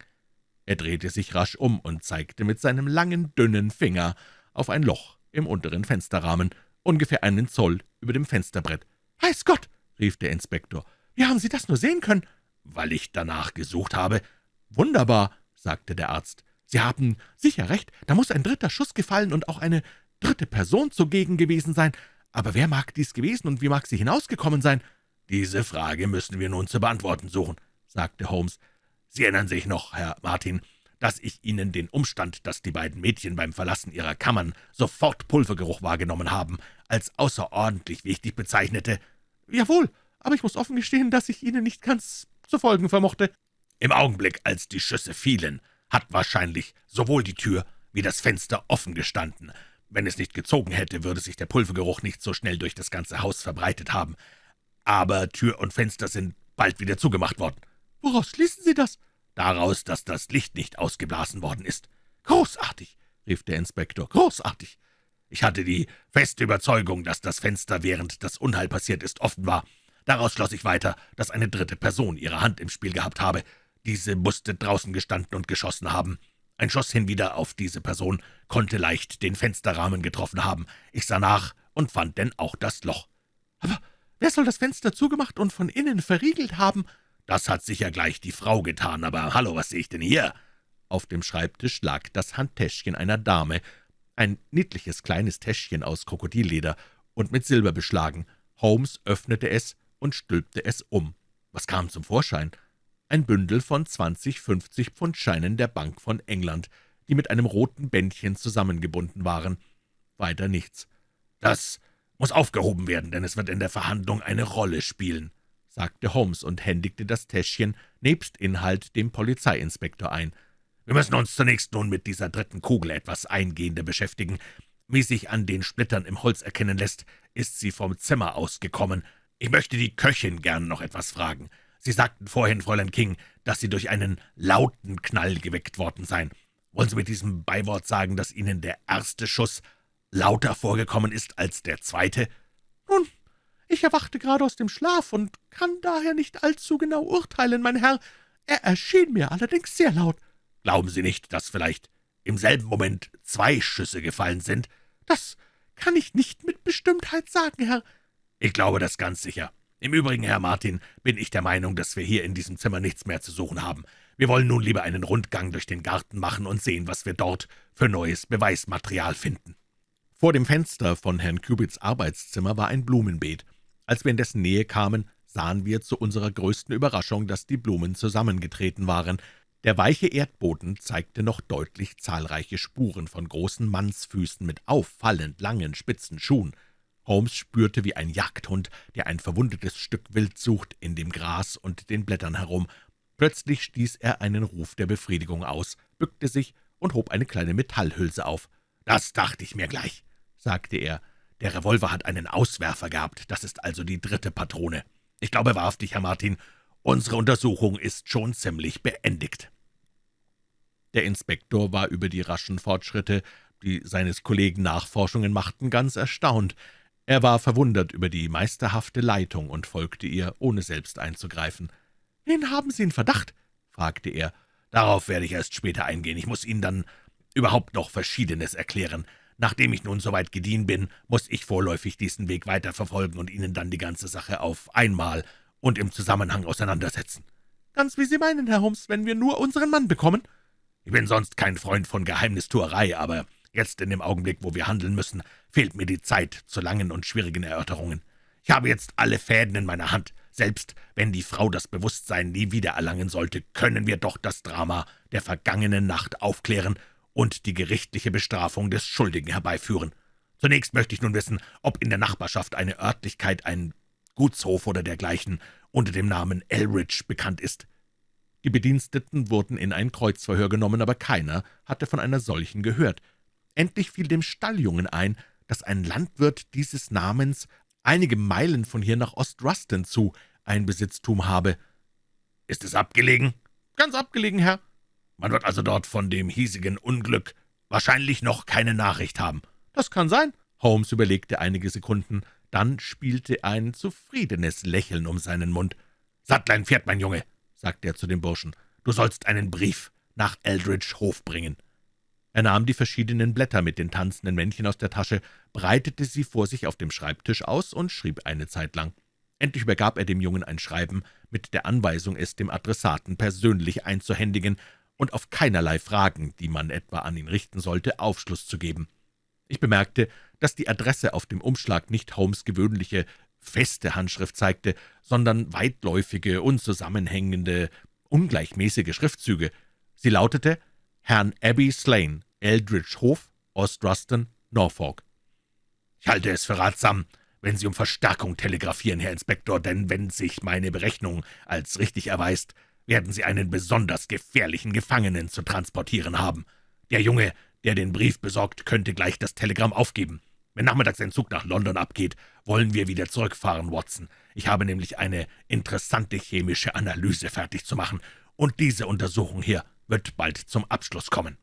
Er drehte sich rasch um und zeigte mit seinem langen, dünnen Finger auf ein Loch im unteren Fensterrahmen, ungefähr einen Zoll über dem Fensterbrett. »Weiß Gott«, rief der Inspektor, »wie haben Sie das nur sehen können?« »Weil ich danach gesucht habe.« »Wunderbar«, sagte der Arzt. »Sie haben sicher recht, da muss ein dritter Schuss gefallen und auch eine dritte Person zugegen gewesen sein. Aber wer mag dies gewesen und wie mag sie hinausgekommen sein?« »Diese Frage müssen wir nun zu beantworten suchen«, sagte Holmes. »Sie erinnern sich noch, Herr Martin, dass ich Ihnen den Umstand, dass die beiden Mädchen beim Verlassen ihrer Kammern sofort Pulvergeruch wahrgenommen haben, als außerordentlich wichtig bezeichnete?« »Jawohl, aber ich muss offen gestehen, dass ich Ihnen nicht ganz zu folgen vermochte. Im Augenblick, als die Schüsse fielen, hat wahrscheinlich sowohl die Tür wie das Fenster offen gestanden. Wenn es nicht gezogen hätte, würde sich der Pulvergeruch nicht so schnell durch das ganze Haus verbreitet haben. Aber Tür und Fenster sind bald wieder zugemacht worden. Woraus schließen Sie das? Daraus, dass das Licht nicht ausgeblasen worden ist. Großartig, rief der Inspektor, großartig. Ich hatte die feste Überzeugung, dass das Fenster, während das Unheil passiert ist, offen war. Daraus schloss ich weiter, dass eine dritte Person ihre Hand im Spiel gehabt habe. Diese musste draußen gestanden und geschossen haben. Ein Schuss hinwieder auf diese Person konnte leicht den Fensterrahmen getroffen haben. Ich sah nach und fand denn auch das Loch. Wer soll das Fenster zugemacht und von innen verriegelt haben? Das hat sicher gleich die Frau getan, aber hallo, was sehe ich denn hier? Auf dem Schreibtisch lag das Handtäschchen einer Dame, ein niedliches kleines Täschchen aus Krokodilleder und mit Silber beschlagen. Holmes öffnete es und stülpte es um. Was kam zum Vorschein? Ein Bündel von 20 50-Pfund-Scheinen der Bank von England, die mit einem roten Bändchen zusammengebunden waren. Weiter nichts. »Das muss aufgehoben werden, denn es wird in der Verhandlung eine Rolle spielen«, sagte Holmes und händigte das Täschchen nebst Inhalt dem Polizeiinspektor ein. »Wir müssen uns zunächst nun mit dieser dritten Kugel etwas eingehender beschäftigen. Wie sich an den Splittern im Holz erkennen lässt, ist sie vom Zimmer ausgekommen. Ich möchte die Köchin gern noch etwas fragen. Sie sagten vorhin, Fräulein King, dass Sie durch einen lauten Knall geweckt worden seien. Wollen Sie mit diesem Beiwort sagen, dass Ihnen der erste Schuss lauter vorgekommen ist als der zweite?« »Nun, ich erwachte gerade aus dem Schlaf und kann daher nicht allzu genau urteilen, mein Herr. Er erschien mir allerdings sehr laut.« »Glauben Sie nicht, dass vielleicht im selben Moment zwei Schüsse gefallen sind?« »Das kann ich nicht mit Bestimmtheit sagen, Herr. »Ich glaube das ganz sicher. Im Übrigen, Herr Martin, bin ich der Meinung, dass wir hier in diesem Zimmer nichts mehr zu suchen haben. Wir wollen nun lieber einen Rundgang durch den Garten machen und sehen, was wir dort für neues Beweismaterial finden.« Vor dem Fenster von Herrn Cubits Arbeitszimmer war ein Blumenbeet. Als wir in dessen Nähe kamen, sahen wir zu unserer größten Überraschung, dass die Blumen zusammengetreten waren. Der weiche Erdboden zeigte noch deutlich zahlreiche Spuren von großen Mannsfüßen mit auffallend langen, spitzen Schuhen. Holmes spürte wie ein Jagdhund, der ein verwundetes Stück Wild sucht, in dem Gras und den Blättern herum. Plötzlich stieß er einen Ruf der Befriedigung aus, bückte sich und hob eine kleine Metallhülse auf. »Das dachte ich mir gleich«, sagte er. »Der Revolver hat einen Auswerfer gehabt, das ist also die dritte Patrone. Ich glaube wahrhaftig, Herr Martin, unsere Untersuchung ist schon ziemlich beendigt.« Der Inspektor war über die raschen Fortschritte, die seines Kollegen Nachforschungen machten, ganz erstaunt. Er war verwundert über die meisterhafte Leitung und folgte ihr, ohne selbst einzugreifen. »Wen haben Sie in Verdacht?« fragte er. Darauf werde ich erst später eingehen. Ich muss Ihnen dann überhaupt noch Verschiedenes erklären. Nachdem ich nun soweit gediehen bin, muss ich vorläufig diesen Weg weiterverfolgen und Ihnen dann die ganze Sache auf einmal und im Zusammenhang auseinandersetzen.« »Ganz wie Sie meinen, Herr Holmes, wenn wir nur unseren Mann bekommen.« »Ich bin sonst kein Freund von Geheimnistuerei, aber jetzt in dem Augenblick, wo wir handeln müssen, fehlt mir die Zeit zu langen und schwierigen Erörterungen. Ich habe jetzt alle Fäden in meiner Hand. Selbst wenn die Frau das Bewusstsein nie wieder erlangen sollte, können wir doch das Drama der vergangenen Nacht aufklären und die gerichtliche Bestrafung des Schuldigen herbeiführen. Zunächst möchte ich nun wissen, ob in der Nachbarschaft eine Örtlichkeit, ein Gutshof oder dergleichen unter dem Namen Elridge bekannt ist. Die Bediensteten wurden in ein Kreuzverhör genommen, aber keiner hatte von einer solchen gehört. Endlich fiel dem Stalljungen ein, dass ein Landwirt dieses Namens einige Meilen von hier nach Ostruston zu ein Besitztum habe. »Ist es abgelegen?« »Ganz abgelegen, Herr.« Man wird also dort von dem hiesigen Unglück wahrscheinlich noch keine Nachricht haben. »Das kann sein.« Holmes überlegte einige Sekunden, dann spielte ein zufriedenes Lächeln um seinen Mund. »Sattlein ein Pferd, mein Junge«, sagte er zu dem Burschen. »Du sollst einen Brief nach Eldridge Hof bringen.« Er nahm die verschiedenen Blätter mit den tanzenden Männchen aus der Tasche, breitete sie vor sich auf dem Schreibtisch aus und schrieb eine Zeit lang. Endlich übergab er dem Jungen ein Schreiben mit der Anweisung, es dem Adressaten persönlich einzuhändigen und auf keinerlei Fragen, die man etwa an ihn richten sollte, Aufschluss zu geben. Ich bemerkte, dass die Adresse auf dem Umschlag nicht Holmes' gewöhnliche, feste Handschrift zeigte, sondern weitläufige, unzusammenhängende, ungleichmäßige Schriftzüge. Sie lautete »Herrn Abbey Slane, Eldridge Hof, Ostruston, Norfolk«. »Ich halte es für ratsam, wenn Sie um Verstärkung telegrafieren, Herr Inspektor, denn wenn sich meine Berechnung als richtig erweist, werden Sie einen besonders gefährlichen Gefangenen zu transportieren haben. Der Junge, der den Brief besorgt, könnte gleich das Telegramm aufgeben. Wenn nachmittags ein Zug nach London abgeht, wollen wir wieder zurückfahren, Watson. Ich habe nämlich eine interessante chemische Analyse fertig zu machen, und diese Untersuchung hier wird bald zum Abschluss kommen.«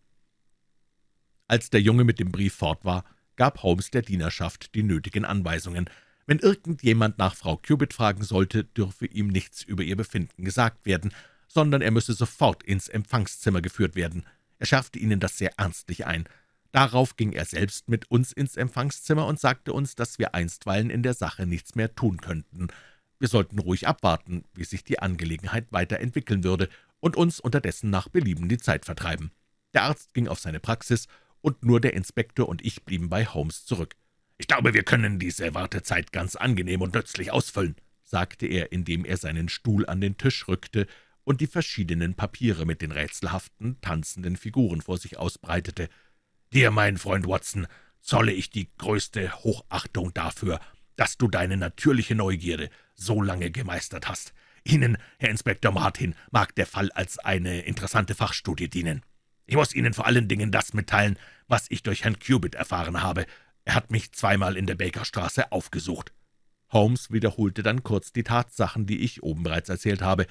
Als der Junge mit dem Brief fort war, gab Holmes der Dienerschaft die nötigen Anweisungen. Wenn irgendjemand nach Frau Cubitt fragen sollte, dürfe ihm nichts über ihr Befinden gesagt werden, sondern er müsse sofort ins Empfangszimmer geführt werden. Er schärfte ihnen das sehr ernstlich ein. Darauf ging er selbst mit uns ins Empfangszimmer und sagte uns, dass wir einstweilen in der Sache nichts mehr tun könnten. Wir sollten ruhig abwarten, wie sich die Angelegenheit weiterentwickeln würde, und uns unterdessen nach Belieben die Zeit vertreiben. Der Arzt ging auf seine Praxis, und nur der Inspektor und ich blieben bei Holmes zurück. »Ich glaube, wir können diese Wartezeit ganz angenehm und nützlich ausfüllen«, sagte er, indem er seinen Stuhl an den Tisch rückte und die verschiedenen Papiere mit den rätselhaften, tanzenden Figuren vor sich ausbreitete. »Dir, mein Freund Watson, zolle ich die größte Hochachtung dafür, dass du deine natürliche Neugierde so lange gemeistert hast. Ihnen, Herr Inspektor Martin, mag der Fall als eine interessante Fachstudie dienen. Ich muss Ihnen vor allen Dingen das mitteilen, was ich durch Herrn Cubitt erfahren habe. Er hat mich zweimal in der Bakerstraße aufgesucht.« Holmes wiederholte dann kurz die Tatsachen, die ich oben bereits erzählt habe.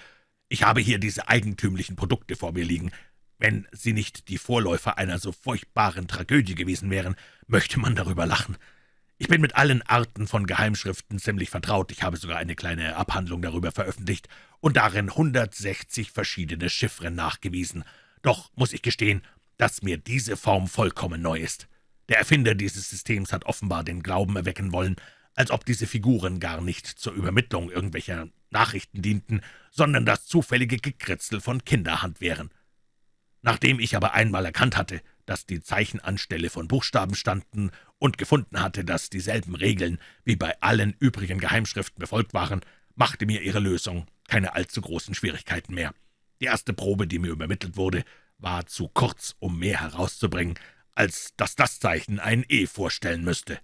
Ich habe hier diese eigentümlichen Produkte vor mir liegen. Wenn sie nicht die Vorläufer einer so furchtbaren Tragödie gewesen wären, möchte man darüber lachen. Ich bin mit allen Arten von Geheimschriften ziemlich vertraut. Ich habe sogar eine kleine Abhandlung darüber veröffentlicht und darin 160 verschiedene Chiffren nachgewiesen. Doch muss ich gestehen, dass mir diese Form vollkommen neu ist. Der Erfinder dieses Systems hat offenbar den Glauben erwecken wollen, als ob diese Figuren gar nicht zur Übermittlung irgendwelcher Nachrichten dienten, sondern das zufällige Gekritzel von Kinderhand wären. Nachdem ich aber einmal erkannt hatte, dass die Zeichen anstelle von Buchstaben standen und gefunden hatte, dass dieselben Regeln wie bei allen übrigen Geheimschriften befolgt waren, machte mir ihre Lösung keine allzu großen Schwierigkeiten mehr. Die erste Probe, die mir übermittelt wurde, war zu kurz, um mehr herauszubringen, als dass das Zeichen ein E vorstellen müsste.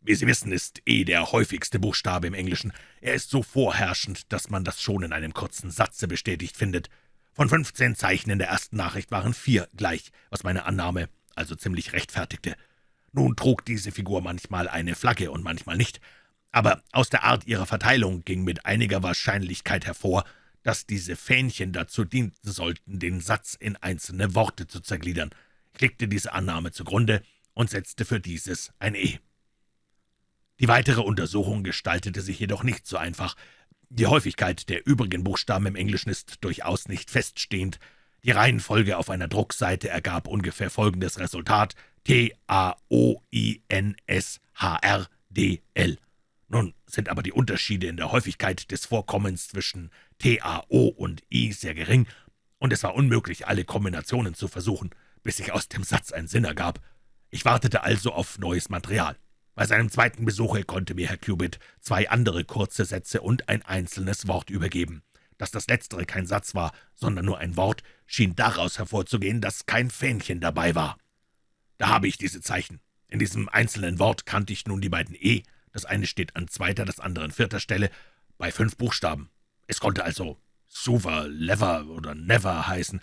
Wie Sie wissen, ist E der häufigste Buchstabe im Englischen. Er ist so vorherrschend, dass man das schon in einem kurzen Satze bestätigt findet. Von fünfzehn Zeichen in der ersten Nachricht waren vier gleich, was meine Annahme also ziemlich rechtfertigte. Nun trug diese Figur manchmal eine Flagge und manchmal nicht, aber aus der Art ihrer Verteilung ging mit einiger Wahrscheinlichkeit hervor, dass diese Fähnchen dazu dienten sollten, den Satz in einzelne Worte zu zergliedern. Legte diese Annahme zugrunde und setzte für dieses ein E. Die weitere Untersuchung gestaltete sich jedoch nicht so einfach. Die Häufigkeit der übrigen Buchstaben im Englischen ist durchaus nicht feststehend. Die Reihenfolge auf einer Druckseite ergab ungefähr folgendes Resultat T-A-O-I-N-S-H-R-D-L. Nun sind aber die Unterschiede in der Häufigkeit des Vorkommens zwischen T-A-O und I sehr gering, und es war unmöglich, alle Kombinationen zu versuchen, bis sich aus dem Satz ein Sinn ergab. Ich wartete also auf neues Material. Bei seinem zweiten Besuche konnte mir Herr Cubitt zwei andere kurze Sätze und ein einzelnes Wort übergeben. Dass das letztere kein Satz war, sondern nur ein Wort, schien daraus hervorzugehen, dass kein Fähnchen dabei war. Da habe ich diese Zeichen. In diesem einzelnen Wort kannte ich nun die beiden E. Das eine steht an zweiter, das andere an vierter Stelle, bei fünf Buchstaben. Es konnte also Suver, Lever oder Never heißen.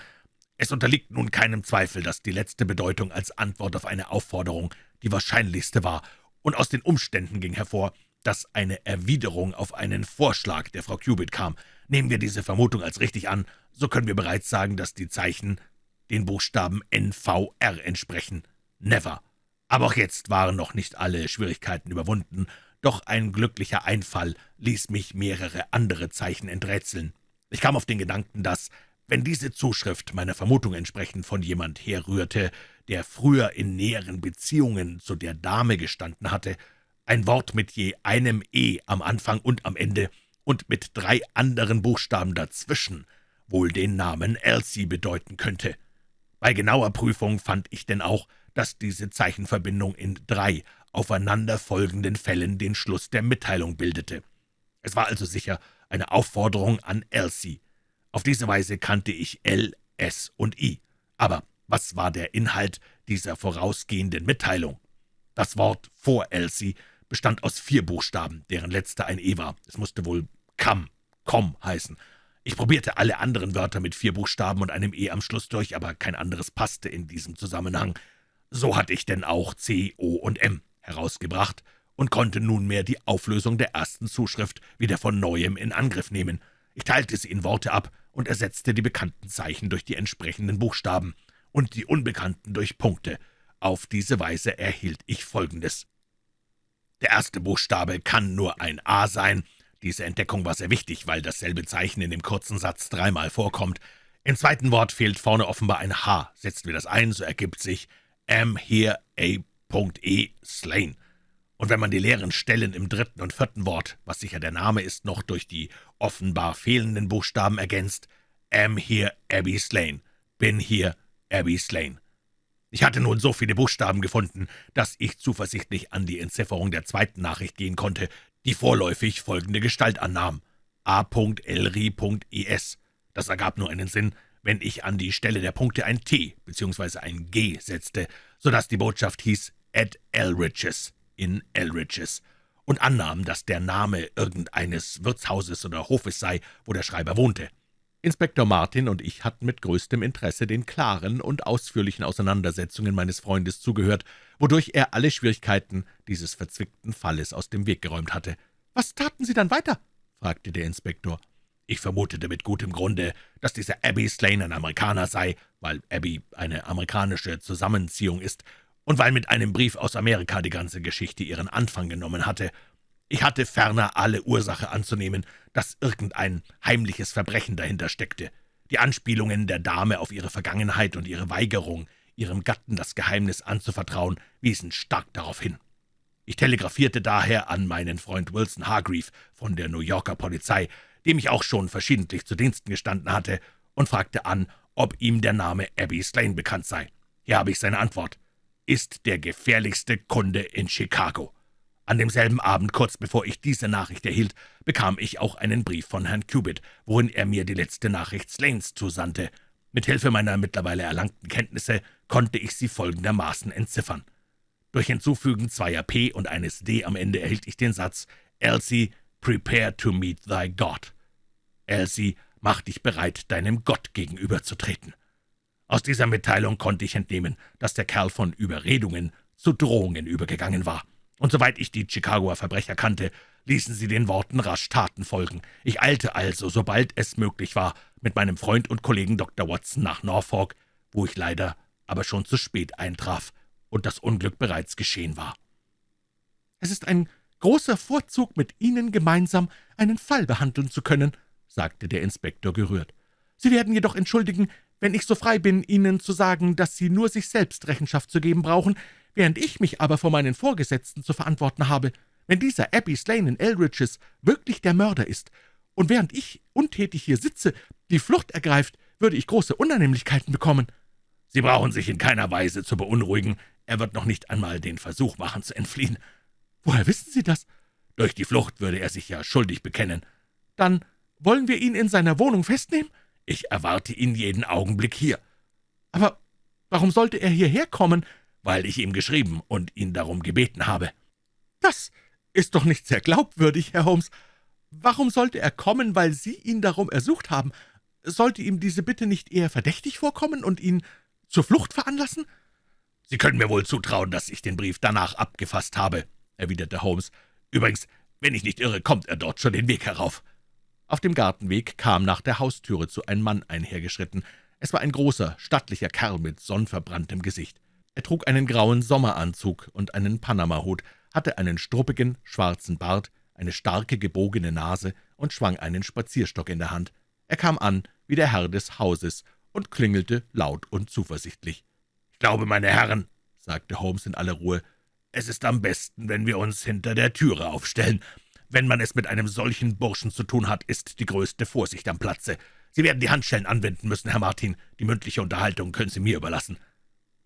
Es unterliegt nun keinem Zweifel, dass die letzte Bedeutung als Antwort auf eine Aufforderung die wahrscheinlichste war, und aus den Umständen ging hervor, dass eine Erwiderung auf einen Vorschlag der Frau Cubitt kam. Nehmen wir diese Vermutung als richtig an, so können wir bereits sagen, dass die Zeichen den Buchstaben NVR entsprechen. Never. Aber auch jetzt waren noch nicht alle Schwierigkeiten überwunden, doch ein glücklicher Einfall ließ mich mehrere andere Zeichen enträtseln. Ich kam auf den Gedanken, dass, wenn diese Zuschrift meiner Vermutung entsprechend von jemand herrührte, der früher in näheren Beziehungen zu der Dame gestanden hatte, ein Wort mit je einem E am Anfang und am Ende und mit drei anderen Buchstaben dazwischen wohl den Namen Elsie bedeuten könnte. Bei genauer Prüfung fand ich denn auch, dass diese Zeichenverbindung in drei aufeinanderfolgenden Fällen den Schluss der Mitteilung bildete. Es war also sicher eine Aufforderung an Elsie. Auf diese Weise kannte ich L, S und I. Aber was war der Inhalt dieser vorausgehenden Mitteilung? Das Wort vor Elsie bestand aus vier Buchstaben, deren letzter ein E war. Es musste wohl Kam, Komm heißen. Ich probierte alle anderen Wörter mit vier Buchstaben und einem E am Schluss durch, aber kein anderes passte in diesem Zusammenhang. So hatte ich denn auch C, O und M herausgebracht und konnte nunmehr die Auflösung der ersten Zuschrift wieder von Neuem in Angriff nehmen. Ich teilte sie in Worte ab und ersetzte die bekannten Zeichen durch die entsprechenden Buchstaben und die unbekannten durch Punkte. Auf diese Weise erhielt ich Folgendes. Der erste Buchstabe kann nur ein A sein. Diese Entdeckung war sehr wichtig, weil dasselbe Zeichen in dem kurzen Satz dreimal vorkommt. Im zweiten Wort fehlt vorne offenbar ein H. Setzen wir das ein, so ergibt sich am here a.e slain. Und wenn man die leeren Stellen im dritten und vierten Wort, was sicher der Name ist, noch durch die offenbar fehlenden Buchstaben ergänzt, am here Abby Slain, bin hier Abby Slain. Ich hatte nun so viele Buchstaben gefunden, dass ich zuversichtlich an die Entzifferung der zweiten Nachricht gehen konnte, die vorläufig folgende Gestalt annahm. A.Elri.es. Das ergab nur einen Sinn, wenn ich an die Stelle der Punkte ein T bzw. ein G setzte, so dass die Botschaft hieß at Elriches in Elriches und annahm, dass der Name irgendeines Wirtshauses oder Hofes sei, wo der Schreiber wohnte. Inspektor Martin und ich hatten mit größtem Interesse den klaren und ausführlichen Auseinandersetzungen meines Freundes zugehört, wodurch er alle Schwierigkeiten dieses verzwickten Falles aus dem Weg geräumt hatte. »Was taten Sie dann weiter?« fragte der Inspektor. Ich vermutete mit gutem Grunde, dass dieser Abby Slane ein Amerikaner sei, weil Abby eine amerikanische Zusammenziehung ist und weil mit einem Brief aus Amerika die ganze Geschichte ihren Anfang genommen hatte. Ich hatte ferner alle Ursache anzunehmen, dass irgendein heimliches Verbrechen dahinter steckte. Die Anspielungen der Dame auf ihre Vergangenheit und ihre Weigerung, ihrem Gatten das Geheimnis anzuvertrauen, wiesen stark darauf hin. Ich telegrafierte daher an meinen Freund Wilson Hargreave von der New Yorker Polizei, dem ich auch schon verschiedentlich zu Diensten gestanden hatte, und fragte an, ob ihm der Name Abby Slane bekannt sei. Hier habe ich seine Antwort. Ist der gefährlichste Kunde in Chicago. An demselben Abend, kurz bevor ich diese Nachricht erhielt, bekam ich auch einen Brief von Herrn Cubitt, worin er mir die letzte Nachricht Slanes zusandte. Mit Hilfe meiner mittlerweile erlangten Kenntnisse konnte ich sie folgendermaßen entziffern. Durch Hinzufügen zweier P und eines D am Ende erhielt ich den Satz »Elsie, prepare to meet thy God«. Elsie, mach dich bereit, deinem Gott gegenüberzutreten. Aus dieser Mitteilung konnte ich entnehmen, dass der Kerl von Überredungen zu Drohungen übergegangen war. Und soweit ich die Chicagoer Verbrecher kannte, ließen sie den Worten rasch Taten folgen. Ich eilte also, sobald es möglich war, mit meinem Freund und Kollegen Dr. Watson nach Norfolk, wo ich leider aber schon zu spät eintraf und das Unglück bereits geschehen war. »Es ist ein großer Vorzug, mit Ihnen gemeinsam einen Fall behandeln zu können«, sagte der Inspektor gerührt. »Sie werden jedoch entschuldigen, wenn ich so frei bin, Ihnen zu sagen, dass Sie nur sich selbst Rechenschaft zu geben brauchen, während ich mich aber vor meinen Vorgesetzten zu verantworten habe. Wenn dieser Abbey Slane in Eldridges wirklich der Mörder ist, und während ich untätig hier sitze, die Flucht ergreift, würde ich große Unannehmlichkeiten bekommen.« »Sie brauchen sich in keiner Weise zu beunruhigen. Er wird noch nicht einmal den Versuch machen, zu entfliehen.« »Woher wissen Sie das?« »Durch die Flucht würde er sich ja schuldig bekennen.« »Dann wollen wir ihn in seiner Wohnung festnehmen?« »Ich erwarte ihn jeden Augenblick hier.« »Aber warum sollte er hierher kommen?« »Weil ich ihm geschrieben und ihn darum gebeten habe.« »Das ist doch nicht sehr glaubwürdig, Herr Holmes. Warum sollte er kommen, weil Sie ihn darum ersucht haben? Sollte ihm diese Bitte nicht eher verdächtig vorkommen und ihn zur Flucht veranlassen?« »Sie können mir wohl zutrauen, dass ich den Brief danach abgefasst habe«, erwiderte Holmes. »Übrigens, wenn ich nicht irre, kommt er dort schon den Weg herauf.« Auf dem Gartenweg kam nach der Haustüre zu ein Mann einhergeschritten. Es war ein großer, stattlicher Kerl mit sonnverbranntem Gesicht. Er trug einen grauen Sommeranzug und einen Panamahut, hatte einen struppigen, schwarzen Bart, eine starke, gebogene Nase und schwang einen Spazierstock in der Hand. Er kam an wie der Herr des Hauses und klingelte laut und zuversichtlich. »Ich glaube, meine Herren«, sagte Holmes in aller Ruhe, »es ist am besten, wenn wir uns hinter der Türe aufstellen. Wenn man es mit einem solchen Burschen zu tun hat, ist die größte Vorsicht am Platze. Sie werden die Handschellen anwenden müssen, Herr Martin. Die mündliche Unterhaltung können Sie mir überlassen.«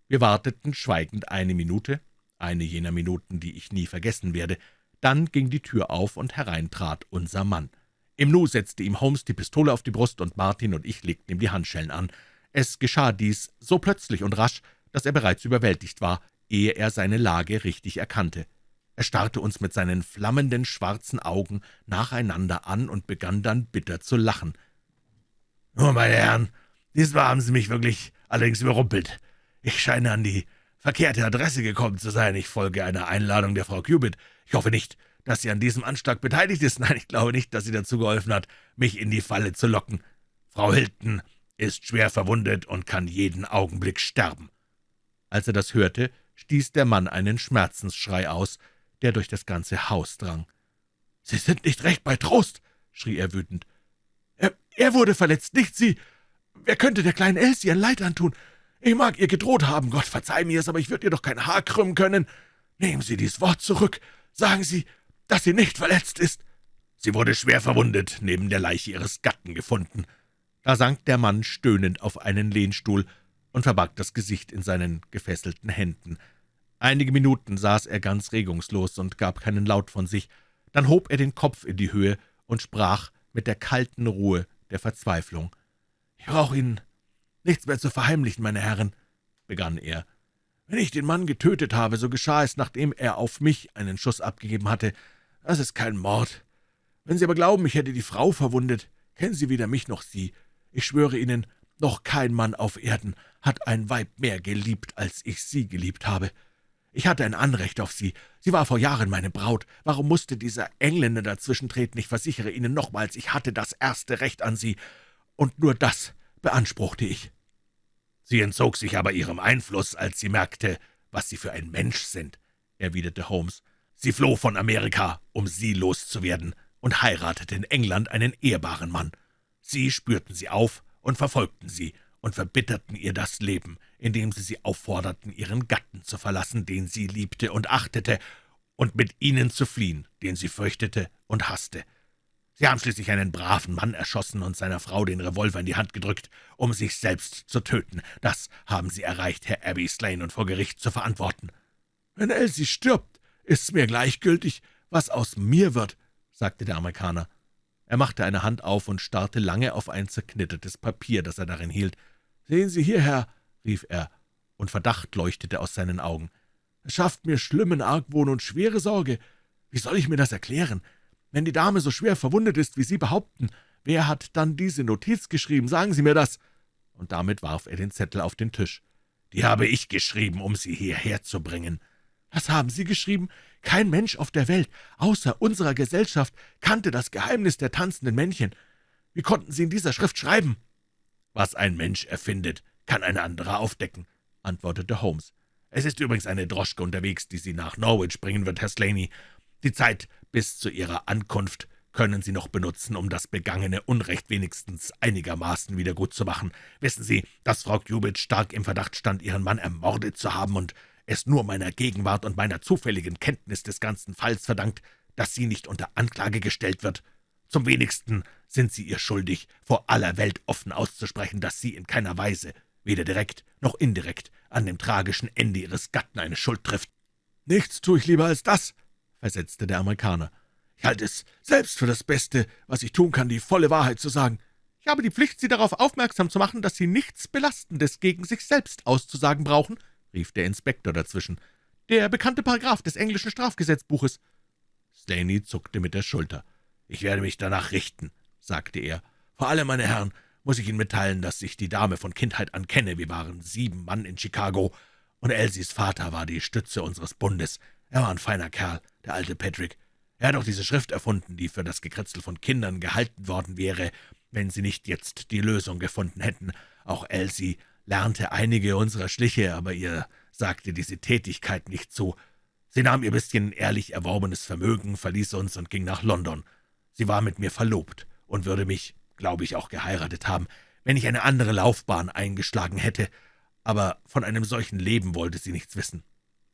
Wir warteten schweigend eine Minute, eine jener Minuten, die ich nie vergessen werde. Dann ging die Tür auf, und hereintrat unser Mann. Im Nu setzte ihm Holmes die Pistole auf die Brust, und Martin und ich legten ihm die Handschellen an. Es geschah dies so plötzlich und rasch, dass er bereits überwältigt war, ehe er seine Lage richtig erkannte. Er starrte uns mit seinen flammenden schwarzen Augen nacheinander an und begann dann bitter zu lachen. »Nun, meine Herren, diesmal haben Sie mich wirklich allerdings überrumpelt. Ich scheine an die verkehrte Adresse gekommen zu sein. Ich folge einer Einladung der Frau Cubit. Ich hoffe nicht, dass sie an diesem Anschlag beteiligt ist. Nein, ich glaube nicht, dass sie dazu geholfen hat, mich in die Falle zu locken. Frau Hilton ist schwer verwundet und kann jeden Augenblick sterben.« Als er das hörte, stieß der Mann einen Schmerzensschrei aus, der durch das ganze Haus drang. »Sie sind nicht recht bei Trost«, schrie er wütend. »Er, er wurde verletzt, nicht Sie. Wer könnte der kleinen Elsie ein Leid antun? Ich mag ihr gedroht haben, Gott verzeih mir es, aber ich würde ihr doch kein Haar krümmen können. Nehmen Sie dies Wort zurück. Sagen Sie, dass sie nicht verletzt ist.« »Sie wurde schwer verwundet, neben der Leiche ihres Gatten gefunden.« Da sank der Mann stöhnend auf einen Lehnstuhl und verbarg das Gesicht in seinen gefesselten Händen. Einige Minuten saß er ganz regungslos und gab keinen Laut von sich. Dann hob er den Kopf in die Höhe und sprach mit der kalten Ruhe der Verzweiflung. »Ich brauche Ihnen nichts mehr zu verheimlichen, meine Herren«, begann er. »Wenn ich den Mann getötet habe, so geschah es, nachdem er auf mich einen Schuss abgegeben hatte. Das ist kein Mord. Wenn Sie aber glauben, ich hätte die Frau verwundet, kennen Sie weder mich noch sie. Ich schwöre Ihnen, noch kein Mann auf Erden hat ein Weib mehr geliebt, als ich sie geliebt habe. Ich hatte ein Anrecht auf sie. Sie war vor Jahren meine Braut. Warum musste dieser Engländer dazwischentreten? Ich versichere Ihnen nochmals, ich hatte das erste Recht an sie, und nur das beanspruchte ich.« »Sie entzog sich aber Ihrem Einfluss, als sie merkte, was Sie für ein Mensch sind«, erwiderte Holmes. »Sie floh von Amerika, um Sie loszuwerden, und heiratete in England einen ehrbaren Mann. Sie spürten sie auf und verfolgten sie und verbitterten ihr das Leben, indem sie sie aufforderten, ihren Gatten zu verlassen, den sie liebte und achtete, und mit ihnen zu fliehen, den sie fürchtete und hasste. Sie haben schließlich einen braven Mann erschossen und seiner Frau den Revolver in die Hand gedrückt, um sich selbst zu töten. Das haben Sie erreicht, Herr Abbey Slane, und vor Gericht zu verantworten. »Wenn Elsie stirbt, ist's mir gleichgültig, was aus mir wird«, sagte der Amerikaner. Er machte eine Hand auf und starrte lange auf ein zerknittertes Papier, das er darin hielt. »Sehen Sie hierher«, rief er, und Verdacht leuchtete aus seinen Augen. »Es schafft mir schlimmen Argwohn und schwere Sorge. Wie soll ich mir das erklären? Wenn die Dame so schwer verwundet ist, wie Sie behaupten, wer hat dann diese Notiz geschrieben? Sagen Sie mir das!« Und damit warf er den Zettel auf den Tisch. »Die habe ich geschrieben, um Sie hierher zu bringen.« »Was haben Sie geschrieben? Kein Mensch auf der Welt, außer unserer Gesellschaft, kannte das Geheimnis der tanzenden Männchen. Wie konnten Sie in dieser Schrift schreiben?« »Was ein Mensch erfindet, kann ein anderer aufdecken«, antwortete Holmes. »Es ist übrigens eine Droschke unterwegs, die Sie nach Norwich bringen wird, Herr Slaney. Die Zeit bis zu Ihrer Ankunft können Sie noch benutzen, um das begangene Unrecht wenigstens einigermaßen wiedergutzumachen. Wissen Sie, dass Frau Cubit stark im Verdacht stand, Ihren Mann ermordet zu haben und es nur meiner Gegenwart und meiner zufälligen Kenntnis des ganzen Falls verdankt, dass sie nicht unter Anklage gestellt wird. Zum wenigsten sind Sie ihr schuldig, vor aller Welt offen auszusprechen, dass Sie in keiner Weise, weder direkt noch indirekt, an dem tragischen Ende Ihres Gatten eine Schuld trifft. »Nichts tue ich lieber als das«, versetzte der Amerikaner. »Ich halte es selbst für das Beste, was ich tun kann, die volle Wahrheit zu sagen. Ich habe die Pflicht, Sie darauf aufmerksam zu machen, dass Sie nichts Belastendes gegen sich selbst auszusagen brauchen«, rief der Inspektor dazwischen. »Der bekannte Paragraph des englischen Strafgesetzbuches.« Slaney zuckte mit der Schulter. »Ich werde mich danach richten«, sagte er. »Vor allem, meine Herren, muss ich Ihnen mitteilen, dass ich die Dame von Kindheit an kenne. Wir waren sieben Mann in Chicago, und Elsies Vater war die Stütze unseres Bundes. Er war ein feiner Kerl, der alte Patrick. Er hat auch diese Schrift erfunden, die für das Gekritzel von Kindern gehalten worden wäre, wenn sie nicht jetzt die Lösung gefunden hätten. Auch Elsie lernte einige unserer Schliche, aber ihr sagte diese Tätigkeit nicht zu. Sie nahm ihr bisschen ehrlich erworbenes Vermögen, verließ uns und ging nach London. Sie war mit mir verlobt und würde mich, glaube ich, auch geheiratet haben, wenn ich eine andere Laufbahn eingeschlagen hätte aber von einem solchen Leben wollte sie nichts wissen.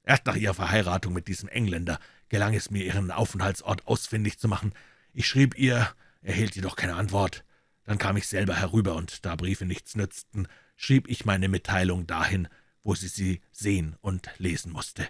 Erst nach ihrer Verheiratung mit diesem Engländer gelang es mir, ihren Aufenthaltsort ausfindig zu machen. Ich schrieb ihr, erhielt jedoch keine Antwort. Dann kam ich selber herüber, und da Briefe nichts nützten, schrieb ich meine Mitteilung dahin, wo sie sie sehen und lesen musste.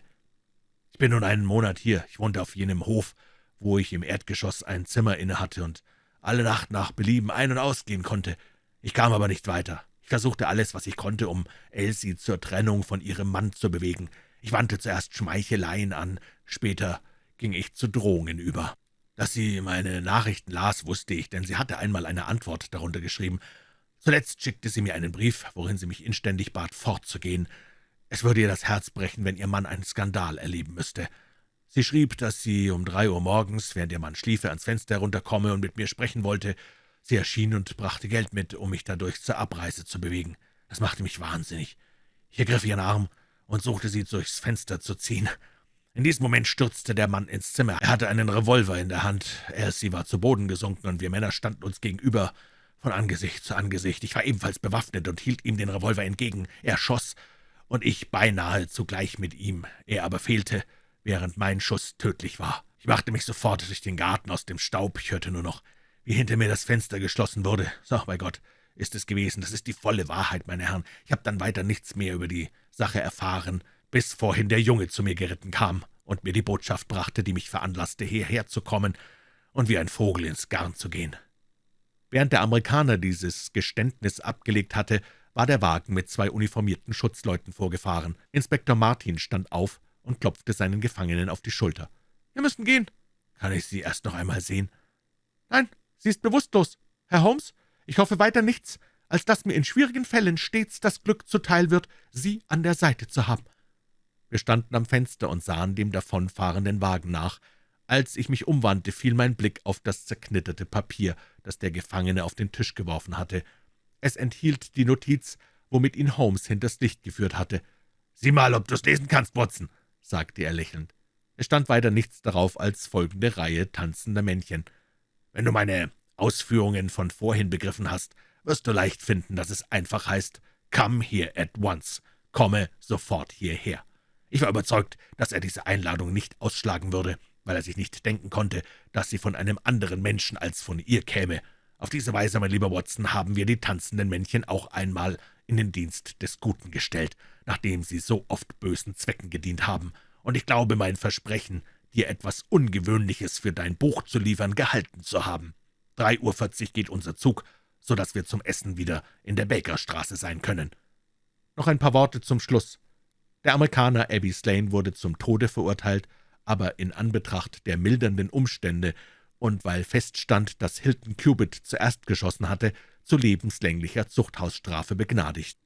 Ich bin nun einen Monat hier. Ich wohnte auf jenem Hof, wo ich im Erdgeschoss ein Zimmer innehatte und alle Nacht nach Belieben ein- und ausgehen konnte. Ich kam aber nicht weiter versuchte alles, was ich konnte, um Elsie zur Trennung von ihrem Mann zu bewegen. Ich wandte zuerst Schmeicheleien an, später ging ich zu Drohungen über. Dass sie meine Nachrichten las, wusste ich, denn sie hatte einmal eine Antwort darunter geschrieben. Zuletzt schickte sie mir einen Brief, worin sie mich inständig bat, fortzugehen. Es würde ihr das Herz brechen, wenn ihr Mann einen Skandal erleben müsste. Sie schrieb, dass sie um drei Uhr morgens, während ihr Mann schliefe, ans Fenster herunterkomme und mit mir sprechen wollte, Sie erschien und brachte Geld mit, um mich dadurch zur Abreise zu bewegen. Das machte mich wahnsinnig. Ich ergriff ihren Arm und suchte sie durchs Fenster zu ziehen. In diesem Moment stürzte der Mann ins Zimmer. Er hatte einen Revolver in der Hand. Elsie war zu Boden gesunken, und wir Männer standen uns gegenüber, von Angesicht zu Angesicht. Ich war ebenfalls bewaffnet und hielt ihm den Revolver entgegen. Er schoss, und ich beinahe zugleich mit ihm. Er aber fehlte, während mein Schuss tödlich war. Ich machte mich sofort durch den Garten aus dem Staub. Ich hörte nur noch wie hinter mir das Fenster geschlossen wurde. So, bei Gott, ist es gewesen. Das ist die volle Wahrheit, meine Herren. Ich habe dann weiter nichts mehr über die Sache erfahren, bis vorhin der Junge zu mir geritten kam und mir die Botschaft brachte, die mich veranlasste, hierher zu kommen und wie ein Vogel ins Garn zu gehen. Während der Amerikaner dieses Geständnis abgelegt hatte, war der Wagen mit zwei uniformierten Schutzleuten vorgefahren. Inspektor Martin stand auf und klopfte seinen Gefangenen auf die Schulter. »Wir müssen gehen.« »Kann ich Sie erst noch einmal sehen?« »Nein, Sie ist bewusstlos. Herr Holmes, ich hoffe weiter nichts, als dass mir in schwierigen Fällen stets das Glück zuteil wird, Sie an der Seite zu haben.« Wir standen am Fenster und sahen dem davonfahrenden Wagen nach. Als ich mich umwandte, fiel mein Blick auf das zerknitterte Papier, das der Gefangene auf den Tisch geworfen hatte. Es enthielt die Notiz, womit ihn Holmes hinters Licht geführt hatte. »Sieh mal, ob du's lesen kannst, Watson«, sagte er lächelnd. Es stand weiter nichts darauf als folgende Reihe tanzender Männchen. Wenn du meine Ausführungen von vorhin begriffen hast, wirst du leicht finden, dass es einfach heißt, »Come here at once«, komme sofort hierher. Ich war überzeugt, dass er diese Einladung nicht ausschlagen würde, weil er sich nicht denken konnte, dass sie von einem anderen Menschen als von ihr käme. Auf diese Weise, mein lieber Watson, haben wir die tanzenden Männchen auch einmal in den Dienst des Guten gestellt, nachdem sie so oft bösen Zwecken gedient haben, und ich glaube, mein Versprechen, dir etwas Ungewöhnliches für dein Buch zu liefern, gehalten zu haben. Drei Uhr vierzig geht unser Zug, so dass wir zum Essen wieder in der Bakerstraße sein können. Noch ein paar Worte zum Schluss. Der Amerikaner Abby Slane wurde zum Tode verurteilt, aber in Anbetracht der mildernden Umstände und weil feststand, dass Hilton Cubitt zuerst geschossen hatte, zu lebenslänglicher Zuchthausstrafe begnadigt.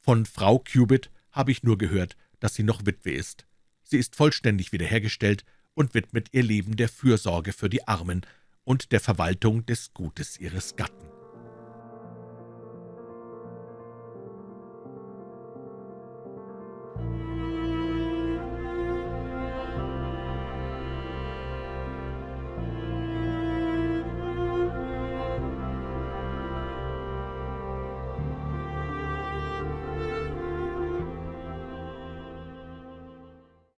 Von Frau Cubitt habe ich nur gehört, dass sie noch Witwe ist. Sie ist vollständig wiederhergestellt und widmet ihr Leben der Fürsorge für die Armen und der Verwaltung des Gutes ihres Gatten.